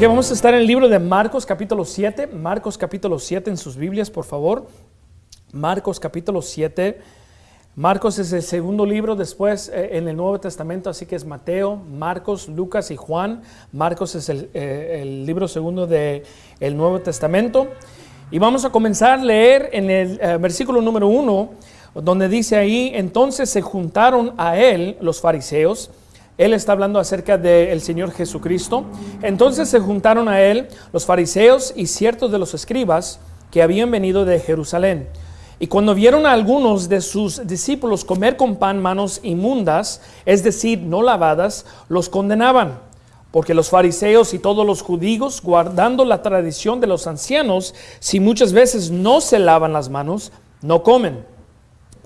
Ok, vamos a estar en el libro de Marcos capítulo 7. Marcos capítulo 7 en sus Biblias, por favor. Marcos capítulo 7. Marcos es el segundo libro después eh, en el Nuevo Testamento, así que es Mateo, Marcos, Lucas y Juan. Marcos es el, eh, libro segundo del el Nuevo Testamento. Y vamos a comenzar a leer en el eh, versículo número 1, donde dice ahí, entonces se juntaron a él los fariseos él está hablando acerca del Señor Jesucristo. Entonces se juntaron a él los fariseos y ciertos de los escribas que habían venido de Jerusalén. Y cuando vieron a algunos de sus discípulos comer con pan manos inmundas, es decir, no lavadas, los condenaban. Porque los fariseos y todos los judíos, guardando la tradición de los ancianos, si muchas veces no se lavan las manos, no comen.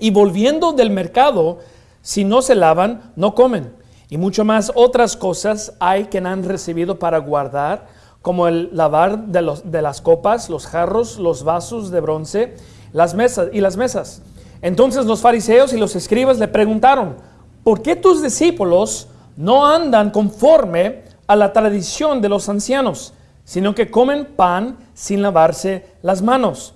Y volviendo del mercado, si no se lavan, no comen y mucho más otras cosas hay que han recibido para guardar, como el lavar de, los, de las copas, los jarros, los vasos de bronce, las mesas y las mesas. Entonces los fariseos y los escribas le preguntaron, ¿por qué tus discípulos no andan conforme a la tradición de los ancianos, sino que comen pan sin lavarse las manos?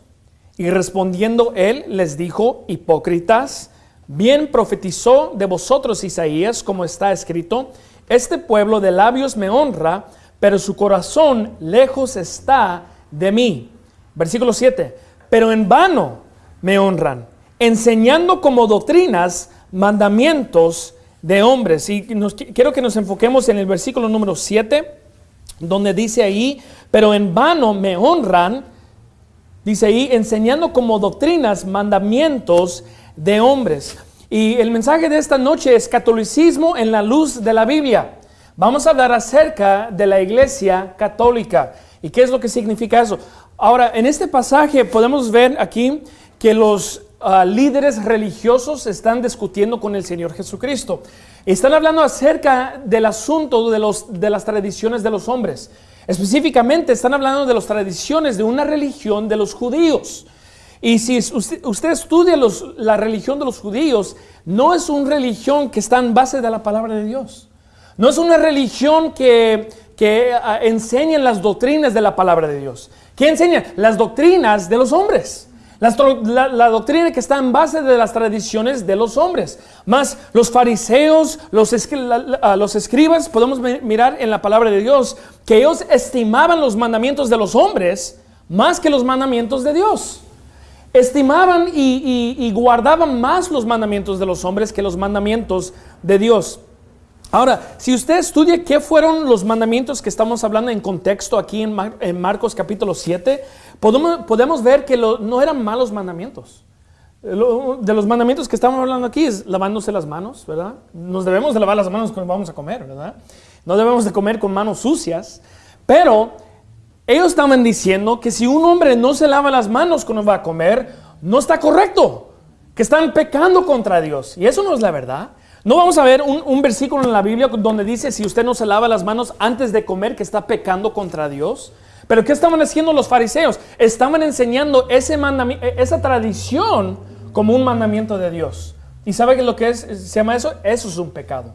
Y respondiendo él les dijo, hipócritas, Bien profetizó de vosotros Isaías, como está escrito, este pueblo de labios me honra, pero su corazón lejos está de mí. Versículo 7, pero en vano me honran, enseñando como doctrinas mandamientos de hombres. Y quiero que nos enfoquemos en el versículo número 7, donde dice ahí, pero en vano me honran, dice ahí, enseñando como doctrinas mandamientos de hombres. Y el mensaje de esta noche es catolicismo en la luz de la Biblia. Vamos a hablar acerca de la iglesia católica y qué es lo que significa eso. Ahora, en este pasaje podemos ver aquí que los ah, líderes religiosos están discutiendo con el Señor Jesucristo. Están hablando acerca del asunto de, los, de las tradiciones de los hombres. Específicamente están hablando de las tradiciones de una religión de los judíos. Y si usted, estudia la religión de los judíos, no es una religión que está en base de la palabra de Dios. No es una religión que, que ah, enseña las doctrinas de la palabra de Dios. ¿Qué enseña? Las doctrinas de los hombres. La, doctrina que está en base de las tradiciones de los hombres. Más los fariseos, los, escribas, podemos mirar en la palabra de Dios que ellos estimaban los mandamientos de los hombres más que los mandamientos de Dios estimaban y, guardaban más los mandamientos de los hombres que los mandamientos de Dios. Ahora, si usted estudia qué fueron los mandamientos que estamos hablando en contexto aquí en, Marcos capítulo 7, podemos, podemos ver que no eran malos mandamientos. de los mandamientos que estamos hablando aquí es lavándose las manos, ¿verdad? Nos debemos de lavar las manos cuando vamos a comer, ¿verdad? No debemos de comer con manos sucias, pero ellos estaban diciendo que si un hombre no se lava las manos cuando va a comer, no está correcto, que están pecando contra Dios. Y eso no es la verdad. No vamos a ver un, versículo en la Biblia donde dice si usted no se lava las manos antes de comer que está pecando contra Dios. Pero ¿qué estaban haciendo los fariseos? Estaban enseñando ese esa tradición como un mandamiento de Dios. ¿Y sabe lo que es, se llama eso? Eso es un pecado.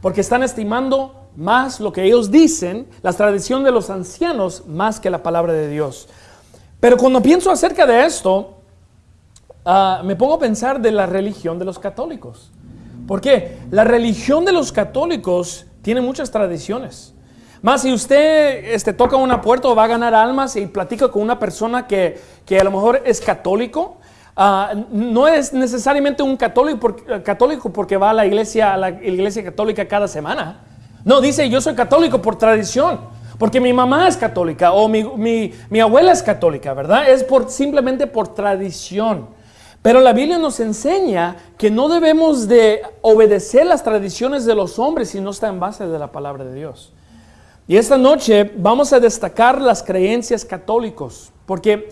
Porque están estimando más lo que ellos dicen, la tradición de los ancianos, más que la palabra de Dios. Pero cuando pienso acerca de esto, ah, me pongo a pensar de la religión de los católicos. ¿Por qué? La religión de los católicos tiene muchas tradiciones. Más si usted este, toca una puerta o va a ganar almas y platica con una persona que, a lo mejor es católico, ah, no es necesariamente un católico, católico porque va a la iglesia, la iglesia católica cada semana. No, dice yo soy católico por tradición, porque mi mamá es católica o mi, abuela es católica, ¿verdad? Es por, simplemente por tradición. Pero la Biblia nos enseña que no debemos de obedecer las tradiciones de los hombres si no está en base de la palabra de Dios. Y esta noche vamos a destacar las creencias católicos, porque,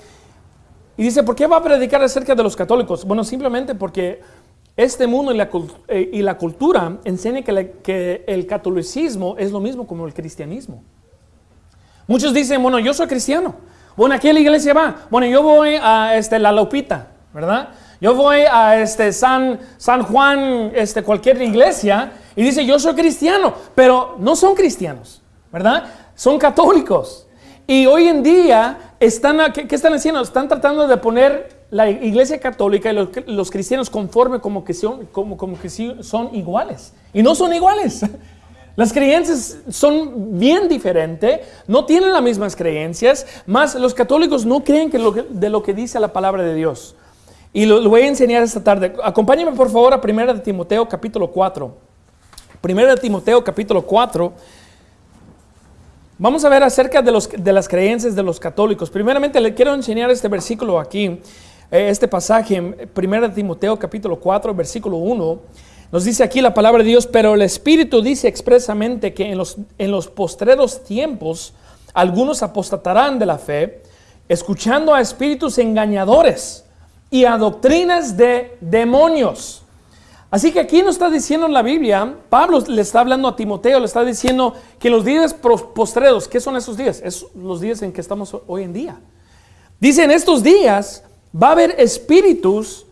y dice, ¿por qué va a predicar acerca de los católicos? Bueno, simplemente porque este mundo y la, eh, cultura enseña que, que, el catolicismo es lo mismo como el cristianismo. Muchos dicen, bueno, yo soy cristiano. Bueno, ¿a qué la iglesia va? Bueno, yo voy a este, la Lopita, ¿verdad? Yo voy a este, San, San Juan, este, cualquier iglesia, y dice, yo soy cristiano, pero no son cristianos, ¿verdad? son católicos. Y hoy en día, están, ¿qué, están haciendo? Están tratando de poner la iglesia católica y los, cristianos conforme como que, son, como, que son iguales. Y no son iguales. Las creencias son bien diferentes, no tienen las mismas creencias, más los católicos no creen que de lo que dice la palabra de Dios. Y lo, lo voy a enseñar esta tarde. Acompáñenme por favor a 1 de Timoteo capítulo 4. 1 de Timoteo capítulo 4. Vamos a ver acerca de, los, de las creencias de los católicos. Primeramente le quiero enseñar este versículo aquí, eh, este pasaje en 1 de Timoteo capítulo 4, versículo 1. Nos dice aquí la palabra de Dios, pero el Espíritu dice expresamente que en los, en los postreros tiempos algunos apostatarán de la fe, escuchando a espíritus engañadores y a doctrinas de demonios. Así que aquí nos está diciendo en la Biblia, Pablo le está hablando a Timoteo, le está diciendo que los días postreros, ¿qué son esos días? Es los días en que estamos hoy en día. Dice, en estos días va a haber espíritus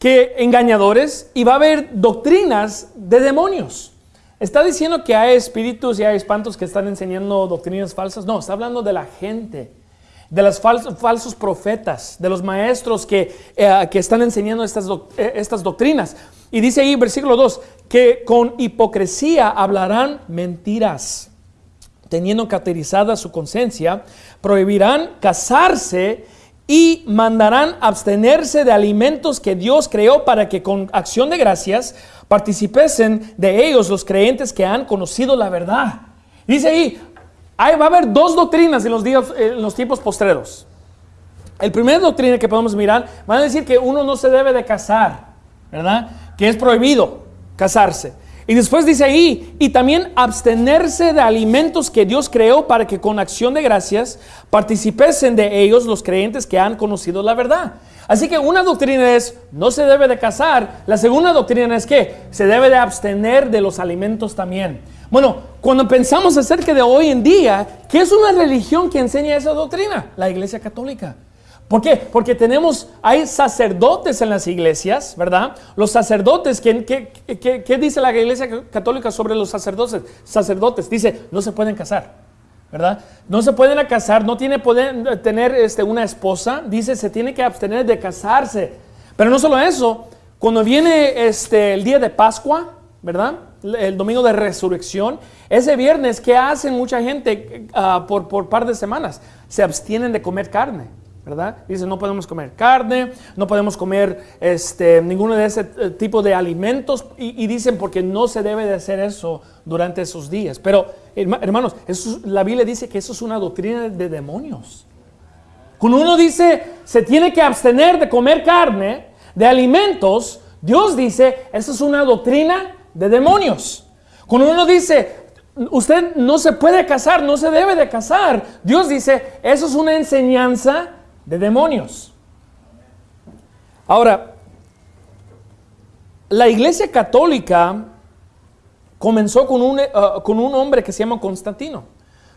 que engañadores y va a haber doctrinas de demonios. ¿Está diciendo que hay espíritus y hay espantos que están enseñando doctrinas falsas? No, está hablando de la gente, de los falsos, profetas, de los maestros que, eh, que están enseñando estas, eh, estas doctrinas. Y dice ahí, versículo 2, que con hipocresía hablarán mentiras teniendo cauterizada su conciencia, prohibirán casarse y mandarán abstenerse de alimentos que Dios creó para que con acción de gracias participesen de ellos los creyentes que han conocido la verdad. Dice ahí, ahí va a haber dos doctrinas en los, días, en los tiempos postreros. El primer doctrina que podemos mirar, van a decir que uno no se debe de casar, ¿verdad? Que es prohibido casarse. Y después dice ahí, y también abstenerse de alimentos que Dios creó para que con acción de gracias participesen de ellos los creyentes que han conocido la verdad. Así que una doctrina es, no se debe de casar. La segunda doctrina es que se debe de abstener de los alimentos también. Bueno, cuando pensamos acerca de hoy en día, ¿qué es una religión que enseña esa doctrina? La Iglesia Católica. ¿Por qué? Porque tenemos, hay sacerdotes en las iglesias, ¿verdad? Los sacerdotes, ¿qué, qué, qué- dice la iglesia católica sobre los sacerdotes? Sacerdotes, dice, no se pueden casar, ¿verdad? No se pueden casar, no tiene poder tener este, una esposa, dice, se tiene que abstener de casarse. Pero no solo eso, cuando viene este, el día de Pascua, ¿verdad? El domingo de resurrección, ese viernes, ¿qué hacen mucha gente ah, por, por par de semanas? Se abstienen de comer carne. ¿verdad? Dice, no podemos comer carne, no podemos comer este, ninguno de ese eh, tipo de alimentos y, dicen porque no se debe de hacer eso durante esos días. Pero, herma- hermanos, la Biblia dice que eso es una doctrina de demonios. Cuando uno dice, se tiene que abstener de comer carne, de alimentos, Dios dice, eso es una doctrina de demonios. Cuando uno dice, usted no se puede casar, no se debe de casar, Dios dice, eso es una enseñanza de demonios. Ahora, la iglesia católica comenzó con un, eh, con un hombre que se llama Constantino.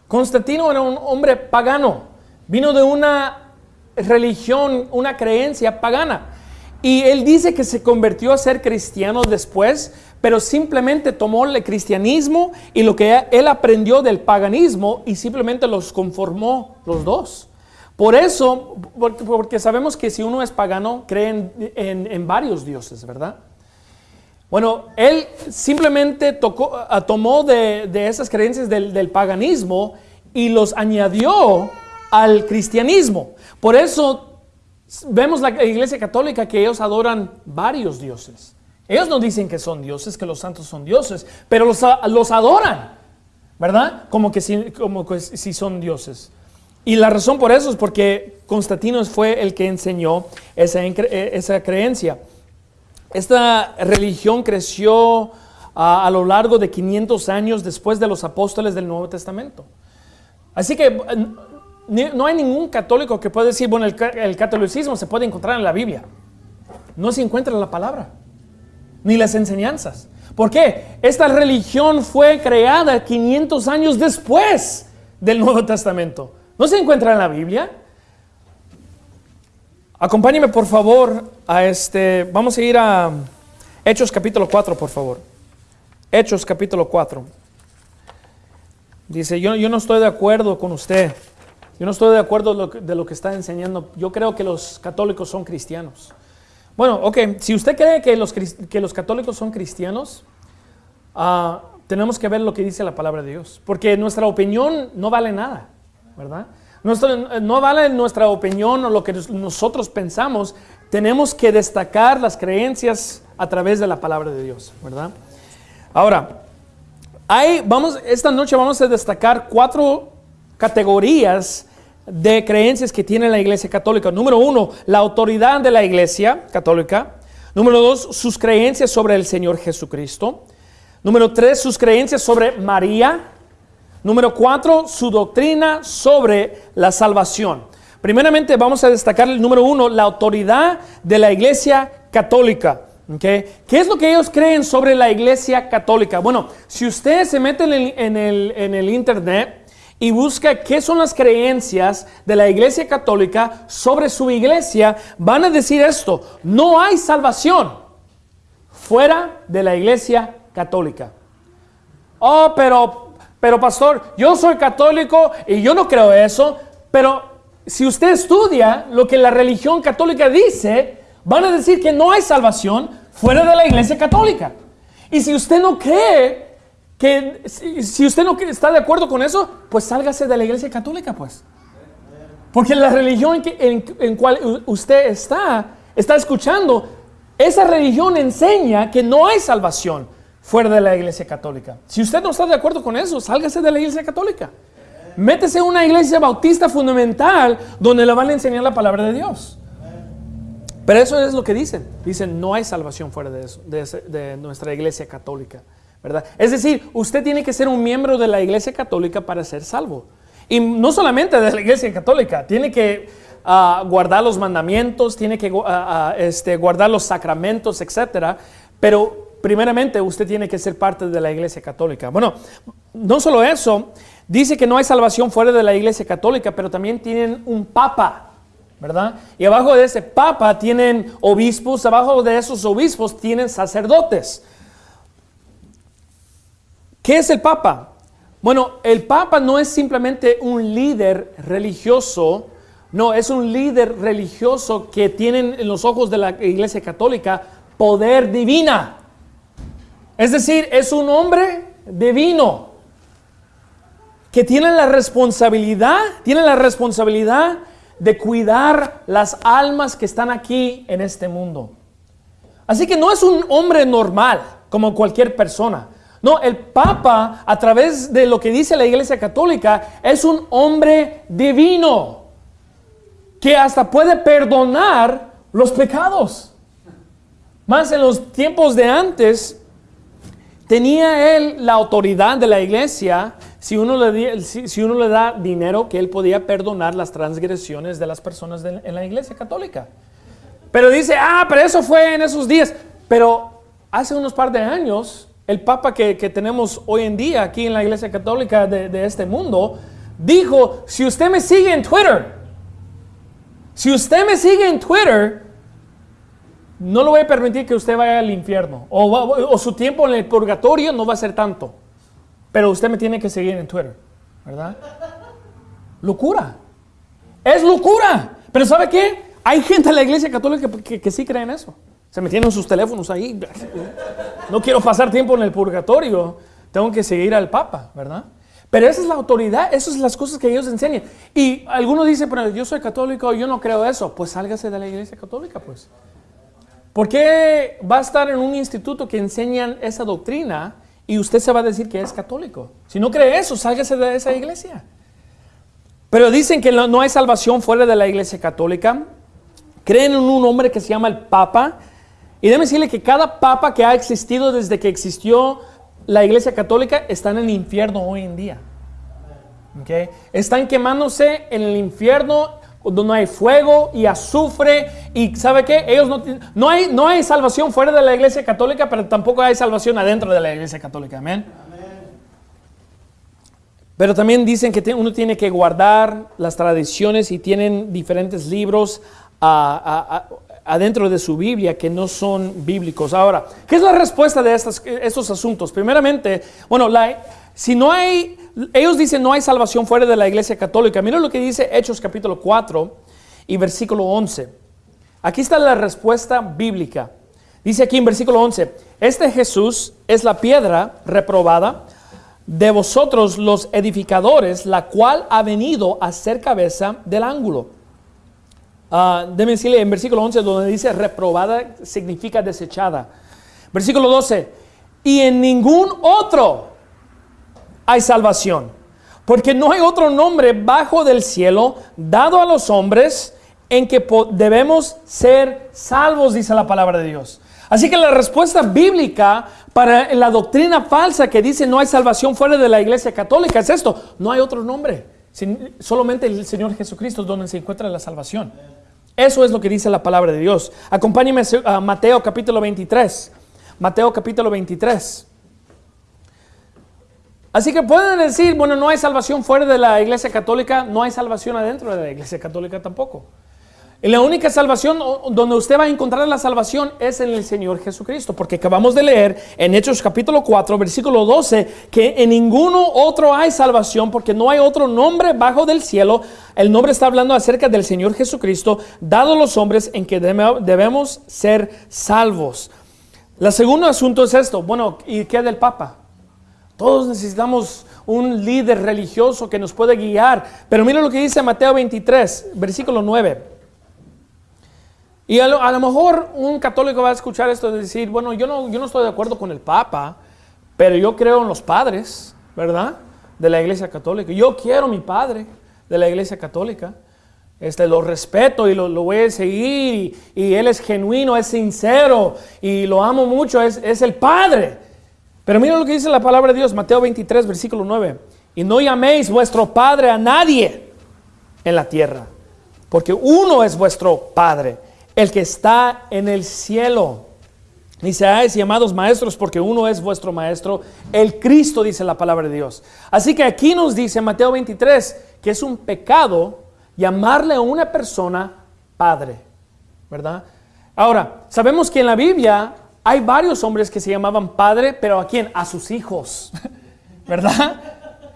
Constantino era un hombre pagano, vino de una religión, una creencia pagana. Y él dice que se convirtió a ser cristiano después, pero simplemente tomó el cristianismo y lo que él aprendió del paganismo y simplemente los conformó los dos. Por eso, porque, sabemos que si uno es pagano, cree en, en- varios dioses, ¿verdad? Bueno, él simplemente ah, tomó de, de esas creencias del, del paganismo y los añadió al cristianismo. Por eso vemos la iglesia católica que ellos adoran varios dioses. Ellos no dicen que son dioses, que los santos son dioses, pero los, los adoran, ¿verdad? Como que si, como que si son dioses. Y la razón por eso es porque Constantino fue el que enseñó esa, eh, esa creencia. Esta religión creció ah, a lo largo de 500 años después de los apóstoles del Nuevo Testamento. Así que no hay ningún católico que pueda decir, bueno, el, ca- el catolicismo se puede encontrar en la Biblia. No se encuentra en la palabra, ni las enseñanzas. ¿Por qué? Esta religión fue creada 500 años después del Nuevo Testamento. No se encuentra en la Biblia. Acompáñeme por favor a este, vamos a ir a Hechos capítulo 4, por favor. Hechos capítulo 4. Dice, yo, yo no estoy de acuerdo con usted. Yo no estoy de acuerdo de lo, que, está enseñando. Yo creo que los católicos son cristianos. Bueno, ok, si usted cree que los, que los católicos son cristianos, ah, tenemos que ver lo que dice la palabra de Dios. Porque nuestra opinión no vale nada, ¿verdad? no vale nuestra opinión o lo que nosotros pensamos. Tenemos que destacar las creencias a través de la palabra de Dios, ¿verdad? Ahora, hay, vamos, esta noche vamos a destacar cuatro categorías de creencias que tiene la Iglesia Católica. Número uno, la autoridad de la Iglesia Católica. Número dos, sus creencias sobre el Señor Jesucristo. Número tres, sus creencias sobre María. Número cuatro, su doctrina sobre la salvación. Primeramente vamos a destacar el número uno, la autoridad de la Iglesia Católica. ¿Qué es lo que ellos creen sobre la Iglesia Católica? Bueno, si usted se mete en el, en el Internet, y busca qué son las creencias de la Iglesia Católica sobre su iglesia, van a decir esto, no hay salvación fuera de la Iglesia Católica. Oh, pero, pero pastor, yo soy católico y yo no creo eso, pero si usted estudia lo que la religión católica dice, van a decir que no hay salvación fuera de la Iglesia Católica. Y si usted no cree que si, usted no está de acuerdo con eso, pues sálgase de la iglesia católica, pues. Porque la religión en, en, cual usted está, está escuchando, esa religión enseña que no hay salvación fuera de la iglesia católica. Si usted no está de acuerdo con eso, sálgase de la iglesia católica. Métese en una iglesia bautista fundamental donde le van a enseñar la palabra de Dios. Pero eso es lo que dicen. Dicen, no hay salvación fuera de, eso, de nuestra iglesia católica. Es decir, usted tiene que ser un miembro de la Iglesia Católica para ser salvo. Y no solamente de la Iglesia Católica, tiene que ah, guardar los mandamientos, tiene que ah, ah, este, guardar los sacramentos, etc. Pero primeramente usted tiene que ser parte de la Iglesia Católica. Bueno, no solo eso, dice que no hay salvación fuera de la Iglesia Católica, pero también tienen un papa. ¿verdad? Y abajo de ese papa tienen obispos, abajo de esos obispos tienen sacerdotes. ¿Qué es el Papa? Bueno, el Papa no es simplemente un líder religioso, no, es un líder religioso que tiene en los ojos de la Iglesia Católica poder divina. Es decir, es un hombre divino que tiene la responsabilidad, tiene la responsabilidad de cuidar las almas que están aquí en este mundo. Así que no es un hombre normal como cualquier persona. No, el Papa, a través de lo que dice la Iglesia Católica, es un hombre divino que hasta puede perdonar los pecados. Más en los tiempos de antes, tenía él la autoridad de la iglesia, si uno le, si, uno le da dinero, que él podía perdonar las transgresiones de las personas en la iglesia católica. Pero dice, ah, pero eso fue en esos días. Pero hace unos par de años, el Papa que, tenemos hoy en día aquí en la Iglesia Católica de, este mundo, dijo, si usted me sigue en Twitter, si usted me sigue en Twitter, no le voy a permitir que usted vaya al infierno. O, o, su tiempo en el purgatorio no va a ser tanto. Pero usted me tiene que seguir en Twitter. ¿Verdad? Locura. Es locura. Pero ¿sabe qué? Hay gente en la iglesia católica que, que sí cree en eso. Se metieron sus teléfonos ahí. No quiero pasar tiempo en el purgatorio. Tengo que seguir al Papa, ¿verdad? Pero esa es la autoridad, esas son las cosas que ellos enseñan. Y algunos dicen, pero yo soy católico, yo no creo eso. Pues sálgase de la iglesia católica, pues. ¿Por qué va a estar en un instituto que enseñan esa doctrina y usted se va a decir que es católico? Si no cree eso, sálgase de esa iglesia. Pero dicen que no hay salvación fuera de la iglesia católica. Creen en un hombre que se llama el Papa y déjeme decirle que cada papa que ha existido desde que existió la Iglesia Católica está en el infierno hoy en día. ¿Okay? Están quemándose en el infierno donde no hay fuego y azufre y ¿sabe qué? Ellos no, no, hay, no hay salvación fuera de la Iglesia Católica, pero tampoco hay salvación adentro de la Iglesia Católica. Amén. Pero también dicen que uno tiene que guardar las tradiciones y tienen diferentes libros a, adentro de su Biblia que no son bíblicos. Ahora, ¿qué es la respuesta de estos asuntos? Primeramente, bueno, si no hay, ellos dicen no hay salvación fuera de la iglesia católica. Mira lo que dice Hechos capítulo 4 y versículo 11. Aquí está la respuesta bíblica. Dice aquí en versículo 11, este Jesús es la piedra reprobada de vosotros los edificadores, la cual ha venido a ser cabeza del ángulo. Uh, decirle en versículo 11 donde dice reprobada significa desechada. Versículo 12, y en ningún otro hay salvación, porque no hay otro nombre bajo del cielo dado a los hombres en que debemos ser salvos, dice la palabra de Dios. Así que la respuesta bíblica para la doctrina falsa que dice no hay salvación fuera de la iglesia católica es esto, no hay otro nombre, solamente el Señor Jesucristo es donde se encuentra la salvación. Eso es lo que dice la palabra de Dios. Acompáñeme a Mateo capítulo 23. Mateo capítulo 23. Así que pueden decir, bueno, no hay salvación fuera de la iglesia católica, no hay salvación adentro de la iglesia católica tampoco. La única salvación donde usted va a encontrar la salvación es en el Señor Jesucristo, porque acabamos de leer en Hechos capítulo 4, versículo 12, que en ninguno otro hay salvación, porque no hay otro nombre bajo del cielo. El nombre está hablando acerca del Señor Jesucristo, dado los hombres en que debemos ser salvos. El segundo asunto es esto, bueno, ¿y qué del Papa? Todos necesitamos un líder religioso que nos pueda guiar, pero mira lo que dice Mateo 23, versículo 9. Y a lo, mejor un católico va a escuchar esto y decir, bueno, yo no, yo no estoy de acuerdo con el Papa, pero yo creo en los padres, ¿verdad? De la Iglesia Católica. Yo quiero mi padre de la Iglesia Católica. Este, lo respeto y lo, voy a seguir y, él es genuino, es sincero y lo amo mucho, es, es el Padre. Pero mira lo que dice la palabra de Dios, Mateo 23, versículo 9. Y no llaméis vuestro Padre a nadie en la tierra, porque uno es vuestro Padre el que está en el cielo. Ni seáis llamados maestros porque uno es vuestro maestro, el Cristo, dice la palabra de Dios. Así que aquí nos dice Mateo 23 que es un pecado llamarle a una persona padre, ¿verdad? Ahora, sabemos que en la Biblia hay varios hombres que se llamaban padre, pero ¿a quién? A sus hijos, ¿verdad?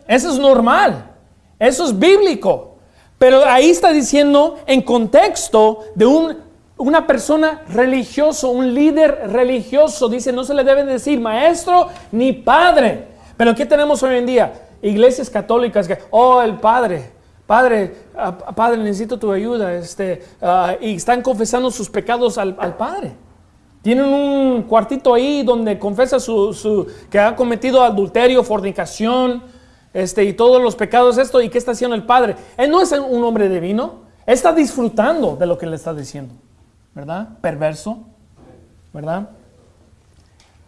Eso es normal, eso es bíblico. Pero ahí está diciendo en contexto de un una persona religioso, un líder religioso, dice, no se le debe decir maestro ni padre. Pero ¿qué tenemos hoy en día? Iglesias católicas que, oh, el padre, padre, ah, padre, necesito tu ayuda, este, ah, y están confesando sus pecados al, padre. Tienen un cuartito ahí donde confesa su, que ha cometido adulterio, fornicación, este, y todos los pecados, esto, y qué está haciendo el padre. Él no es un hombre divino, está disfrutando de lo que le está diciendo. ¿Verdad? Perverso, ¿verdad?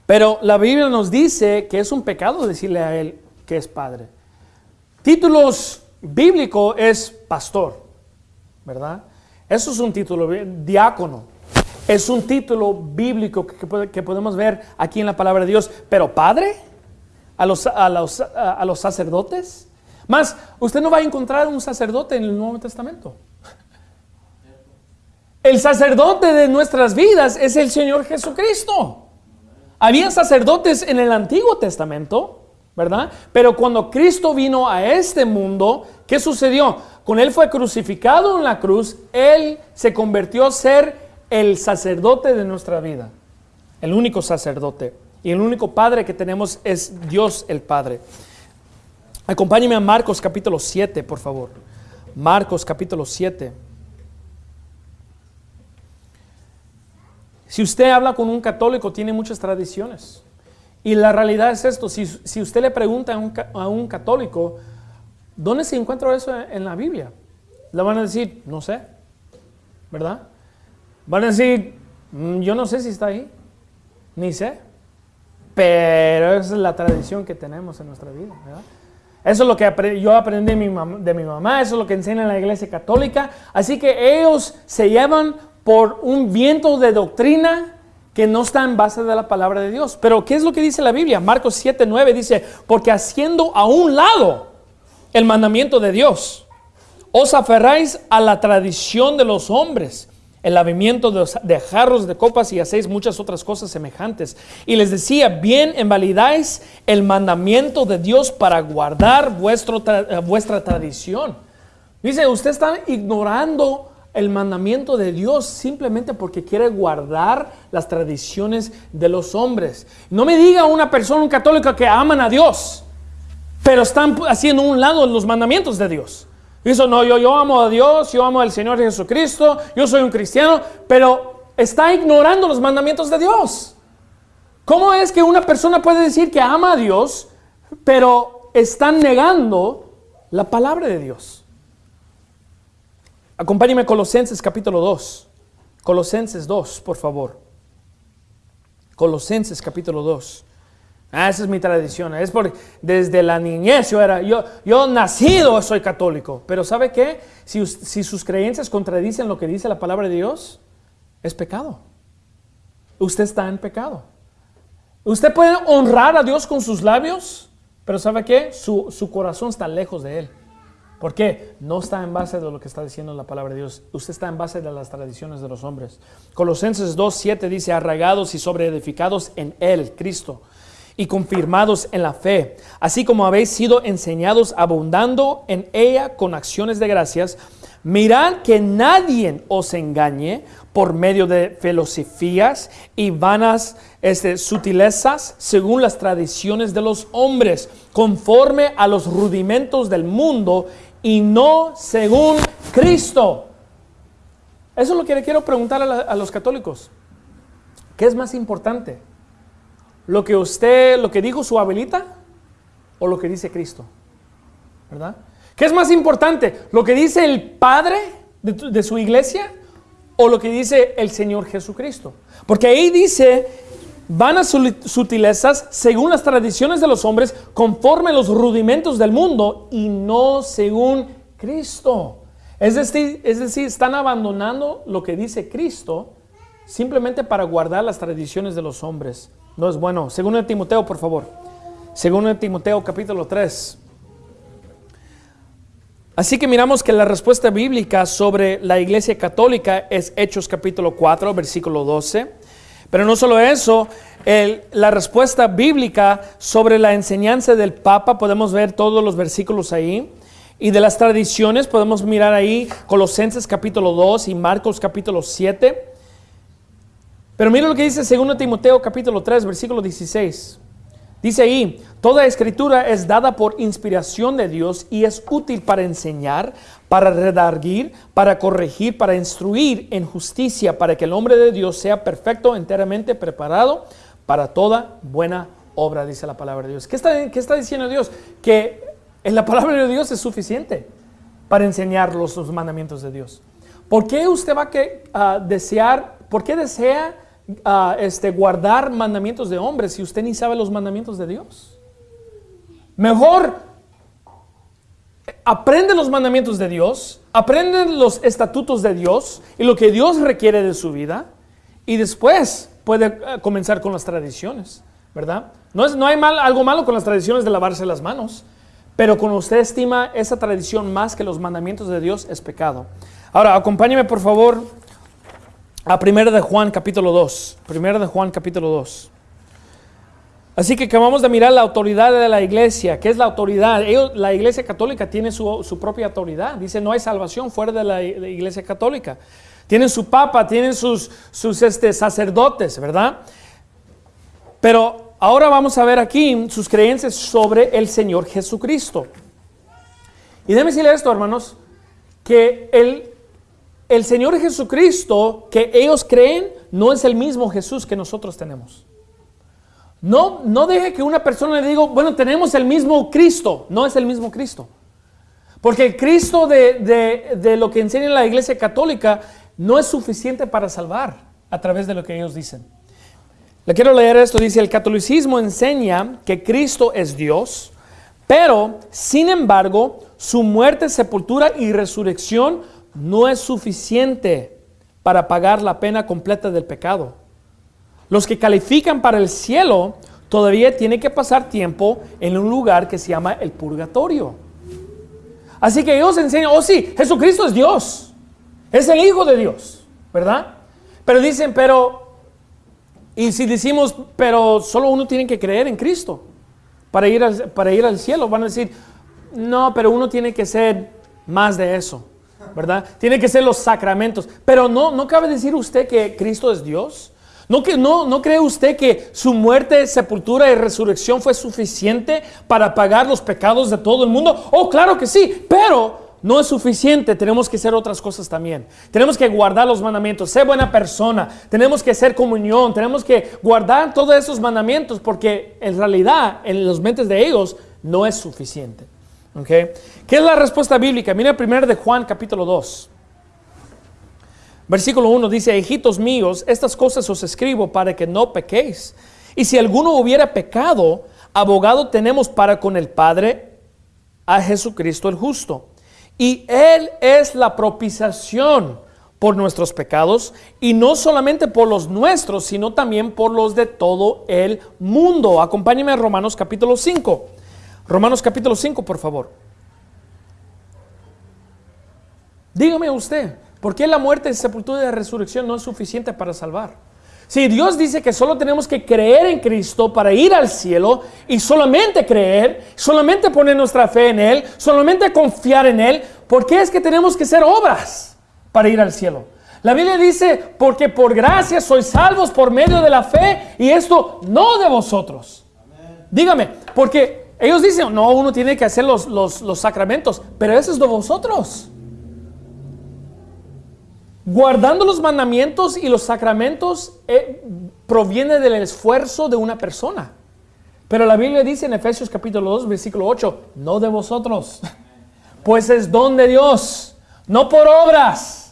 Pero la Biblia nos dice que es un pecado decirle a él que es padre. Títulos bíblico es pastor, ¿verdad? Eso es un título, diácono. Es un título bíblico que, podemos ver aquí en la palabra de Dios. Pero padre, a los, a los, a los sacerdotes. Más, usted no va a encontrar un sacerdote en el Nuevo Testamento. El sacerdote de nuestras vidas es el Señor Jesucristo. Había sacerdotes en el Antiguo Testamento, ¿verdad? Pero cuando Cristo vino a este mundo, ¿qué sucedió? Con Él fue crucificado en la cruz, Él se convirtió a ser el sacerdote de nuestra vida, el único sacerdote. Y el único Padre que tenemos es Dios el Padre. Acompáñeme a Marcos capítulo 7, por favor. Marcos capítulo 7. Si usted habla con un católico, tiene muchas tradiciones. Y la realidad es esto, si, usted le pregunta a un, católico, ¿dónde se encuentra eso en la Biblia? Le van a decir, no sé, ¿verdad? Van a decir, mm, yo no sé si está ahí, ni sé, pero es la tradición que tenemos en nuestra vida, Eso es lo que yo aprendí de mi mamá, eso es lo que enseña la iglesia católica. Así que ellos se llevan por un viento de doctrina que no está en base de la palabra de Dios. Pero ¿qué es lo que dice la Biblia? Marcos 7, 9 dice, porque haciendo a un lado el mandamiento de Dios, os aferráis a la tradición de los hombres el lavamiento de, jarros, de copas y hacéis muchas otras cosas semejantes. Y les decía, bien invalidáis el mandamiento de Dios para guardar vuestro eh, vuestra tradición. Dice, usted está ignorando el mandamiento de Dios simplemente porque quiere guardar las tradiciones de los hombres. No me diga una persona, un católico que aman a Dios, pero están haciendo un lado los mandamientos de Dios. Dice, no, yo, yo amo a Dios, yo amo al Señor Jesucristo, yo soy un cristiano, pero está ignorando los mandamientos de Dios. ¿Cómo es que una persona puede decir que ama a Dios, pero está negando la palabra de Dios? Acompáñeme a Colosenses capítulo 2. Colosenses 2, por favor. Colosenses capítulo 2. Ah, esa es mi tradición. Es porque desde la niñez yo era, yo, yo nacido soy católico. Pero ¿sabe qué? Si, si sus creencias contradicen lo que dice la palabra de Dios, es pecado. Usted está en pecado. Usted puede honrar a Dios con sus labios, pero ¿sabe qué? Su, su corazón está lejos de Él. ¿Por qué? No está en base de lo que está diciendo la palabra de Dios. Usted está en base de las tradiciones de los hombres. Colosenses 2.7 dice, arraigados y sobreedificados en Él, Cristo y confirmados en la fe, así como habéis sido enseñados abundando en ella con acciones de gracias, mirad que nadie os engañe por medio de filosofías y vanas este, sutilezas según las tradiciones de los hombres, conforme a los rudimentos del mundo y no según Cristo. Eso es lo que le quiero preguntar a, los católicos. ¿Qué es más importante? lo que usted, lo que dijo su abuelita o lo que dice Cristo. ¿Verdad? ¿Qué es más importante? ¿Lo que dice el Padre de, su iglesia o lo que dice el Señor Jesucristo? Porque ahí dice, van a sutilezas según las tradiciones de los hombres, conforme a los rudimentos del mundo y no según Cristo. Es decir, es decir, están abandonando lo que dice Cristo simplemente para guardar las tradiciones de los hombres. No es bueno. Segundo de Timoteo, por favor. Segundo de Timoteo, capítulo 3. Así que miramos que la respuesta bíblica sobre la iglesia católica es Hechos capítulo 4, versículo 12. Pero no solo eso, la respuesta bíblica sobre la enseñanza del Papa, podemos ver todos los versículos ahí. Y de las tradiciones podemos mirar ahí Colosenses capítulo 2 y Marcos capítulo 7. Pero mira lo que dice 2 Timoteo capítulo 3, versículo 16. Dice ahí, toda escritura es dada por inspiración de Dios y es útil para enseñar, para redarguir, para corregir, para instruir en justicia, para que el hombre de Dios sea perfecto, enteramente preparado para toda buena obra, dice la palabra de Dios. ¿Qué está, está diciendo Dios? Que en la palabra de Dios es suficiente para enseñar los, mandamientos de Dios. ¿Por qué usted va a desear, por qué desea este, guardar mandamientos de hombres si usted ni sabe los mandamientos de Dios? Mejor aprende los mandamientos de Dios, aprende los estatutos de Dios y lo que Dios requiere de su vida y después puede eh, comenzar con las tradiciones, ¿verdad? No, es, no hay mal, algo malo con las tradiciones de lavarse las manos, pero cuando usted estima esa tradición más que los mandamientos de Dios es pecado. Ahora, acompáñeme por favor a 1 de Juan capítulo 2. 1 de Juan capítulo 2. Así que acabamos de mirar la autoridad de la iglesia. ¿Qué es la autoridad? la iglesia católica tiene su, propia autoridad. Dice, no hay salvación fuera de la, iglesia católica. Tienen su papa, tienen sus, sus este, sacerdotes, ¿verdad? Pero ahora vamos a ver aquí sus creencias sobre el Señor Jesucristo. Y déjeme decirle esto, hermanos, que el el Señor Jesucristo que ellos creen no es el mismo Jesús que nosotros tenemos. No, no deje que una persona le diga, bueno, tenemos el mismo Cristo. No es el mismo Cristo. Porque el Cristo de, de lo que enseña la Iglesia Católica no es suficiente para salvar a través de lo que ellos dicen. Le quiero leer esto. Dice, el catolicismo enseña que Cristo es Dios, pero sin embargo, su muerte, sepultura y resurrección no es suficiente para pagar la pena completa del pecado. Los que califican para el cielo todavía tienen que pasar tiempo en un lugar que se llama el purgatorio. Así que ellos enseñan, oh sí, Jesucristo es Dios, es el Hijo de Dios. ¿verdad? Pero dicen, pero, y si decimos, pero solo uno tiene que creer en Cristo para ir al, para ir al cielo, van a decir, no, pero uno tiene que ser más de eso, ¿verdad? Tiene que ser los sacramentos. Pero no, no cabe decir usted que Cristo es Dios. ¿No, que, no, ¿No cree usted que su muerte, sepultura y resurrección fue suficiente para pagar los pecados de todo el mundo? Oh, claro que sí, pero no es suficiente, tenemos que hacer otras cosas también. Tenemos que guardar los mandamientos, ser buena persona, tenemos que hacer comunión, tenemos que guardar todos esos mandamientos porque en realidad en los mentes de ellos no es suficiente. ¿Okay? ¿Qué es la respuesta bíblica? Mira primero de Juan capítulo 2. Versículo 1 dice, hijitos míos, estas cosas os escribo para que no pequéis. Y si alguno hubiera pecado, abogado tenemos para con el Padre a Jesucristo el justo. Y Él es la propiciación por nuestros pecados, y no solamente por los nuestros, sino también por los de todo el mundo. Acompáñeme a Romanos capítulo 5. Romanos capítulo 5, por favor. Dígame usted, ¿por qué la muerte, sepultura y resurrección no es suficiente para salvar? Si Dios dice que solo tenemos que creer en Cristo para ir al cielo y solamente creer, solamente poner nuestra fe en Él, solamente confiar en Él, ¿por qué es que tenemos que hacer obras para ir al cielo? La Biblia dice, porque por gracia sois salvos por medio de la fe y esto no de vosotros. Dígame, porque ellos dicen, no, uno tiene que hacer los, los, sacramentos, pero eso es de vosotros. Guardando los mandamientos y los sacramentos eh, proviene del esfuerzo de una persona. Pero la Biblia dice en Efesios capítulo 2, versículo 8, no de vosotros, pues es don de Dios, no por obras,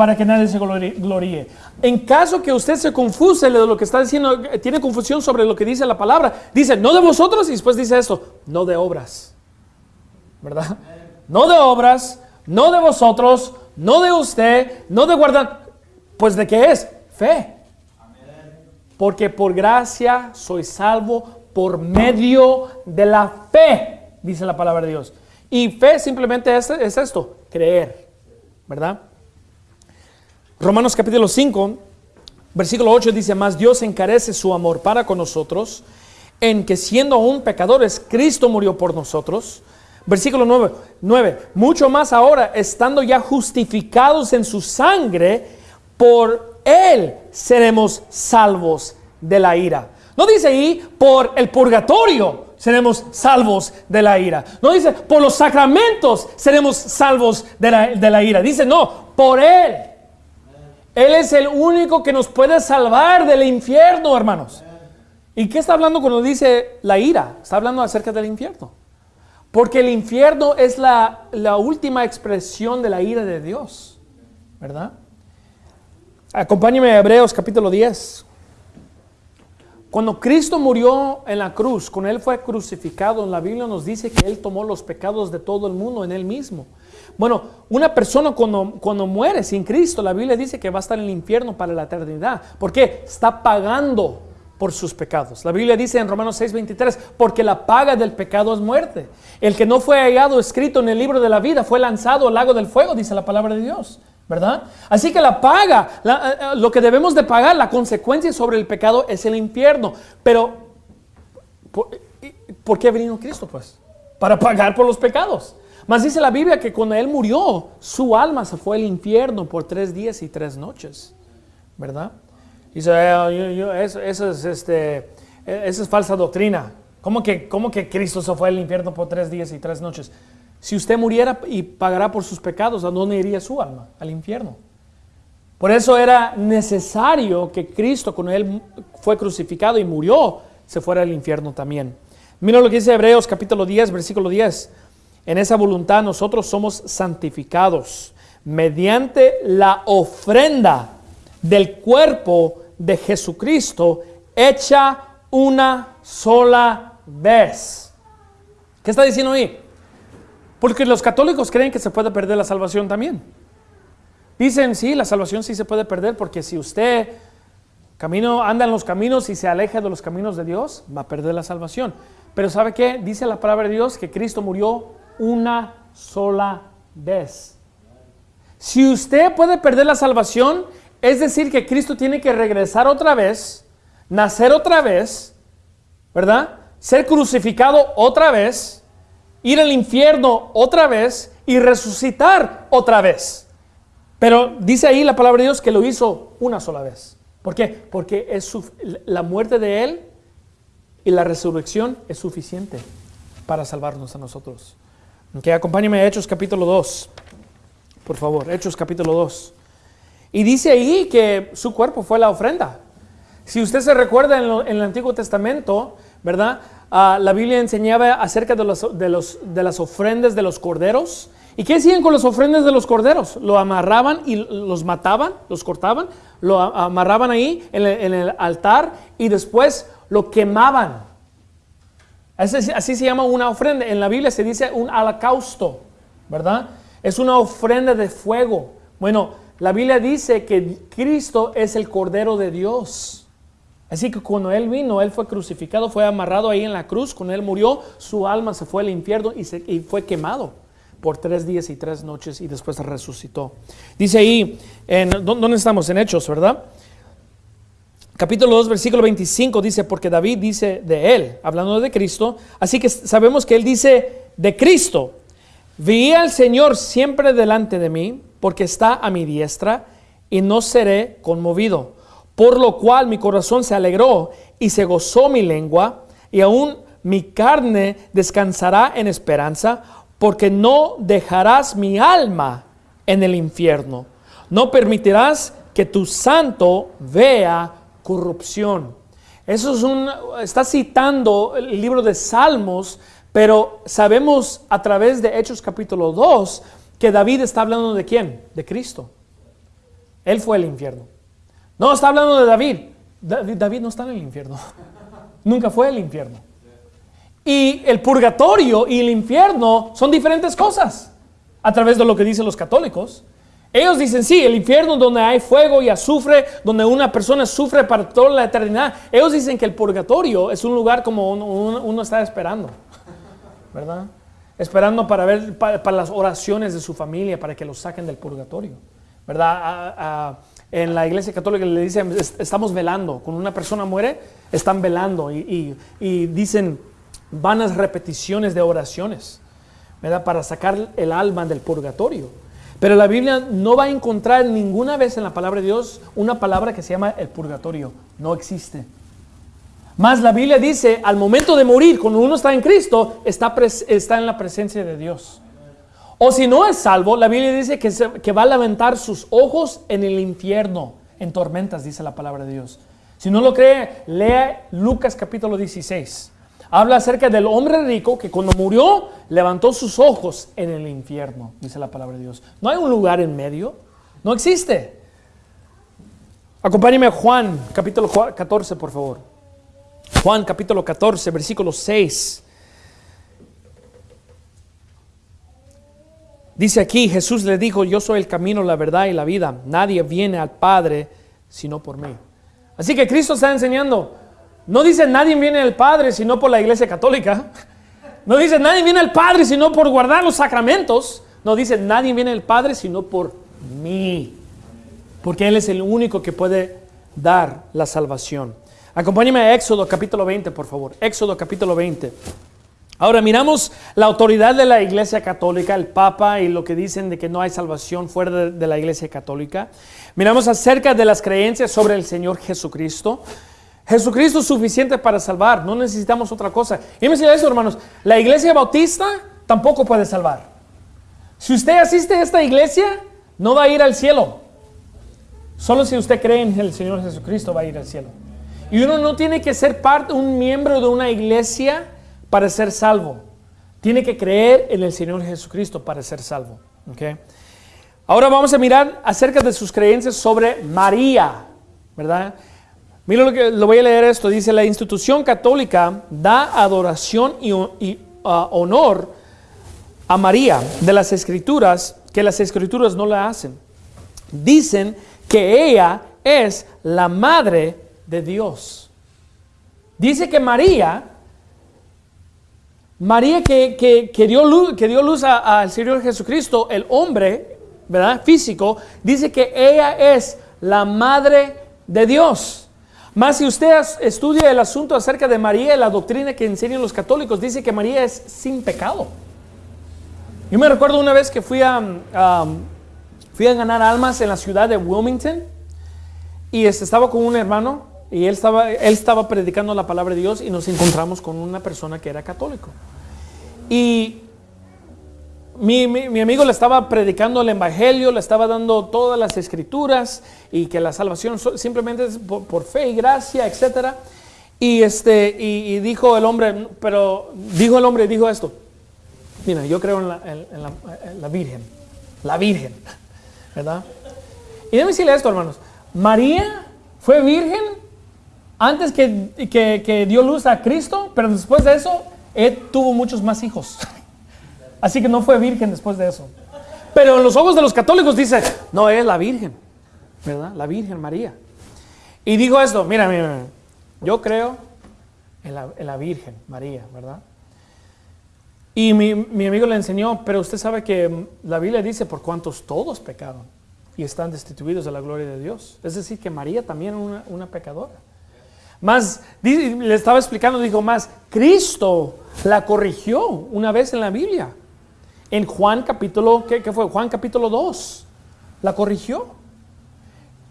para que nadie se gloríe. En caso que usted se confuse de lo que está diciendo, tiene confusión sobre lo que dice la palabra, dice, no de vosotros y después dice esto, no de obras. ¿Verdad? No de obras, no de vosotros, no de usted, no de guardar. Pues de qué es? Fe. Porque por gracia soy salvo por medio de la fe, dice la palabra de Dios. Y fe simplemente es, es esto, creer. ¿Verdad? Romanos capítulo 5, versículo 8 dice, más Dios encarece su amor para con nosotros, en que siendo aún pecadores, Cristo murió por nosotros. Versículo 9, 9, mucho más ahora, estando ya justificados en su sangre, por Él seremos salvos de la ira. No dice ahí por el purgatorio seremos salvos de la ira. No dice por los sacramentos seremos salvos de la, de la ira. Dice no, por Él él es el único que nos puede salvar del infierno, hermanos. ¿Y qué está hablando cuando dice la ira? Está hablando acerca del infierno. Porque el infierno es la, última expresión de la ira de Dios. ¿Verdad? Acompáñeme a Hebreos capítulo 10. Cuando Cristo murió en la cruz, cuando Él fue crucificado, en la Biblia nos dice que Él tomó los pecados de todo el mundo en Él mismo. Bueno, una persona cuando, cuando muere sin Cristo, la Biblia dice que va a estar en el infierno para la eternidad. ¿Por qué? Está pagando por sus pecados. La Biblia dice en Romanos 6:23, porque la paga del pecado es muerte. El que no fue hallado escrito en el libro de la vida fue lanzado al lago del fuego, dice la palabra de Dios. ¿Verdad? Así que la paga, eh, eh, lo que debemos de pagar, la consecuencia sobre el pecado es el infierno. Pero, ¿por, ¿por qué ha venido Cristo? Pues, para pagar por los pecados. Mas dice la Biblia que cuando Él murió, su alma se fue al infierno por tres días y tres noches. ¿Verdad? Dice, eh, eso, es, este, es falsa doctrina. ¿Cómo que, ¿Cómo que Cristo se fue al infierno por tres días y tres noches? Si usted muriera y pagará por sus pecados, ¿a dónde iría su alma? Al infierno. Por eso era necesario que Cristo, cuando Él fue crucificado y murió, se fuera al infierno también. Mira lo que dice Hebreos capítulo 10, versículo 10. En esa voluntad nosotros somos santificados mediante la ofrenda del cuerpo de Jesucristo hecha una sola vez. ¿Qué está diciendo ahí? Porque los católicos creen que se puede perder la salvación también. Dicen, sí, la salvación sí se puede perder porque si usted camino, anda en los caminos y se aleja de los caminos de Dios, va a perder la salvación. Pero ¿sabe qué? Dice la palabra de Dios que Cristo murió una sola vez. Si usted puede perder la salvación, Es decir, que Cristo tiene que regresar otra vez, nacer otra vez, ¿verdad? Ser crucificado otra vez, ir al infierno otra vez y resucitar otra vez. Pero dice ahí la palabra de Dios que lo hizo una sola vez. ¿Por qué? Porque es la muerte de Él y la resurrección es suficiente para salvarnos a nosotros. Que acompáñeme a Hechos capítulo 2, por favor, Hechos capítulo 2. Y dice ahí que su cuerpo fue la ofrenda. Si usted se recuerda en, el Antiguo Testamento, ¿verdad? Ah, la Biblia enseñaba acerca de las ofrendas de los corderos. ¿Y qué hacían con las ofrendas de los corderos? Lo amarraban y los mataban, los cortaban, lo amarraban ahí en el, altar y después lo quemaban. Así, se llama una ofrenda. En la Biblia se dice un holocausto, ¿verdad? Es una ofrenda de fuego. Bueno, la Biblia dice que Cristo es el Cordero de Dios. Así que cuando Él vino, Él fue crucificado, fue amarrado ahí en la cruz, cuando Él murió, su alma se fue al infierno y, se, y fue quemado por tres días y tres noches y después resucitó. Dice ahí, en, ¿dónde estamos? En Hechos, ¿verdad? Capítulo 2, versículo 25 dice, porque David dice de Él, hablando de Cristo, así que sabemos que Él dice de Cristo, vi al Señor siempre delante de mí, porque está a mi diestra y no seré conmovido. Por lo cual mi corazón se alegró y se gozó mi lengua, y aún mi carne descansará en esperanza, porque no dejarás mi alma en el infierno. No permitirás que tu santo vea corrupción. Eso es un, está citando el libro de Salmos, pero sabemos a través de Hechos capítulo 2 que David está hablando de quién? De Cristo. Él fue el infierno. No, está hablando de David. David no está en el infierno. Nunca fue el infierno. Y el purgatorio y el infierno son diferentes cosas a través de lo que dicen los católicos. Ellos dicen, sí, el infierno donde hay fuego y azufre, donde una persona sufre para toda la eternidad. Ellos dicen que el purgatorio es un lugar como uno, uno está esperando, ¿verdad? esperando para ver para, las oraciones de su familia, para que los saquen del purgatorio. ¿Verdad? en la iglesia católica le dicen, estamos velando. Cuando una persona muere, están velando y, dicen vanas repeticiones de oraciones, ¿verdad? Para sacar el alma del purgatorio. Pero la Biblia no va a encontrar ninguna vez en la palabra de Dios una palabra que se llama el purgatorio. No existe. Más la Biblia dice, al momento de morir, cuando uno está en Cristo, está, está en la presencia de Dios. O si no es salvo, la Biblia dice que, que va a lamentar sus ojos en el infierno, en tormentas, dice la palabra de Dios. Si no lo cree, lea Lucas capítulo 16. Habla acerca del hombre rico que cuando murió levantó sus ojos en el infierno, dice la palabra de Dios. No hay un lugar en medio, no existe. Acompáñeme a Juan capítulo 14, por favor. Juan capítulo 14, versículo 6. Dice aquí, Jesús le dijo, yo soy el camino, la verdad y la vida. Nadie viene al Padre sino por mí. Así que Cristo está enseñando, no dice nadie viene al Padre sino por la iglesia católica. No dice nadie viene al Padre sino por guardar los sacramentos. No dice nadie viene al Padre sino por mí. Porque Él es el único que puede dar la salvación. Acompáñeme a Éxodo capítulo 20, por favor. Éxodo capítulo 20. Ahora miramos la autoridad de la Iglesia Católica, el Papa y lo que dicen de que no hay salvación fuera de, la Iglesia Católica. Miramos acerca de las creencias sobre el Señor Jesucristo. Jesucristo es suficiente para salvar, no necesitamos otra cosa. Y me eso, hermanos, la Iglesia Bautista tampoco puede salvar. Si usted asiste a esta iglesia, no va a ir al cielo. Solo si usted cree en el Señor Jesucristo va a ir al cielo. Y uno no tiene que ser parte, un miembro de una iglesia para ser salvo. Tiene que creer en el Señor Jesucristo para ser salvo. ¿okay? Ahora vamos a mirar acerca de sus creencias sobre María, ¿verdad? Mira lo que lo voy a leer esto. Dice, la institución católica da adoración y, uh, honor a María de las escrituras que las escrituras no la hacen. Dicen que ella es la madre de Dios. Dice que María, María que, dio luz, que dio luz al Señor Jesucristo, el hombre, ¿verdad? Físico, dice que ella es la madre de Dios. Más si usted estudia el asunto acerca de María, la doctrina que enseñan los católicos, dice que María es sin pecado. Yo me recuerdo una vez que fui a, fui a ganar almas en la ciudad de Wilmington y este, estaba con un hermano y él estaba, él estaba predicando la palabra de Dios y nos encontramos con una persona que era católico. Y mi, amigo le estaba predicando el Evangelio, le estaba dando todas las escrituras y que la salvación simplemente es por, fe y gracia, etc. Y, este, y, dijo el hombre, pero dijo el hombre, dijo esto, mira, yo creo en la, en la Virgen, la Virgen, ¿verdad? Y déjame decirle esto, hermanos, María fue virgen antes que, que, dio luz a Cristo, pero después de eso, él tuvo muchos más hijos. Así que no fue virgen después de eso. Pero en los ojos de los católicos dice, no, es la Virgen, ¿verdad? La Virgen María. Y dijo esto, mira, mira, yo creo en la, Virgen María, ¿verdad? Y mi, mi, amigo le enseñó, pero usted sabe que la Biblia dice por cuantos todos pecaron y están destituidos de la gloria de Dios. Es decir, que María también era una, una pecadora. Más, le estaba explicando, dijo más, Cristo la corrigió una vez en la Biblia. En Juan capítulo, ¿qué, fue? Juan capítulo 2. La corrigió.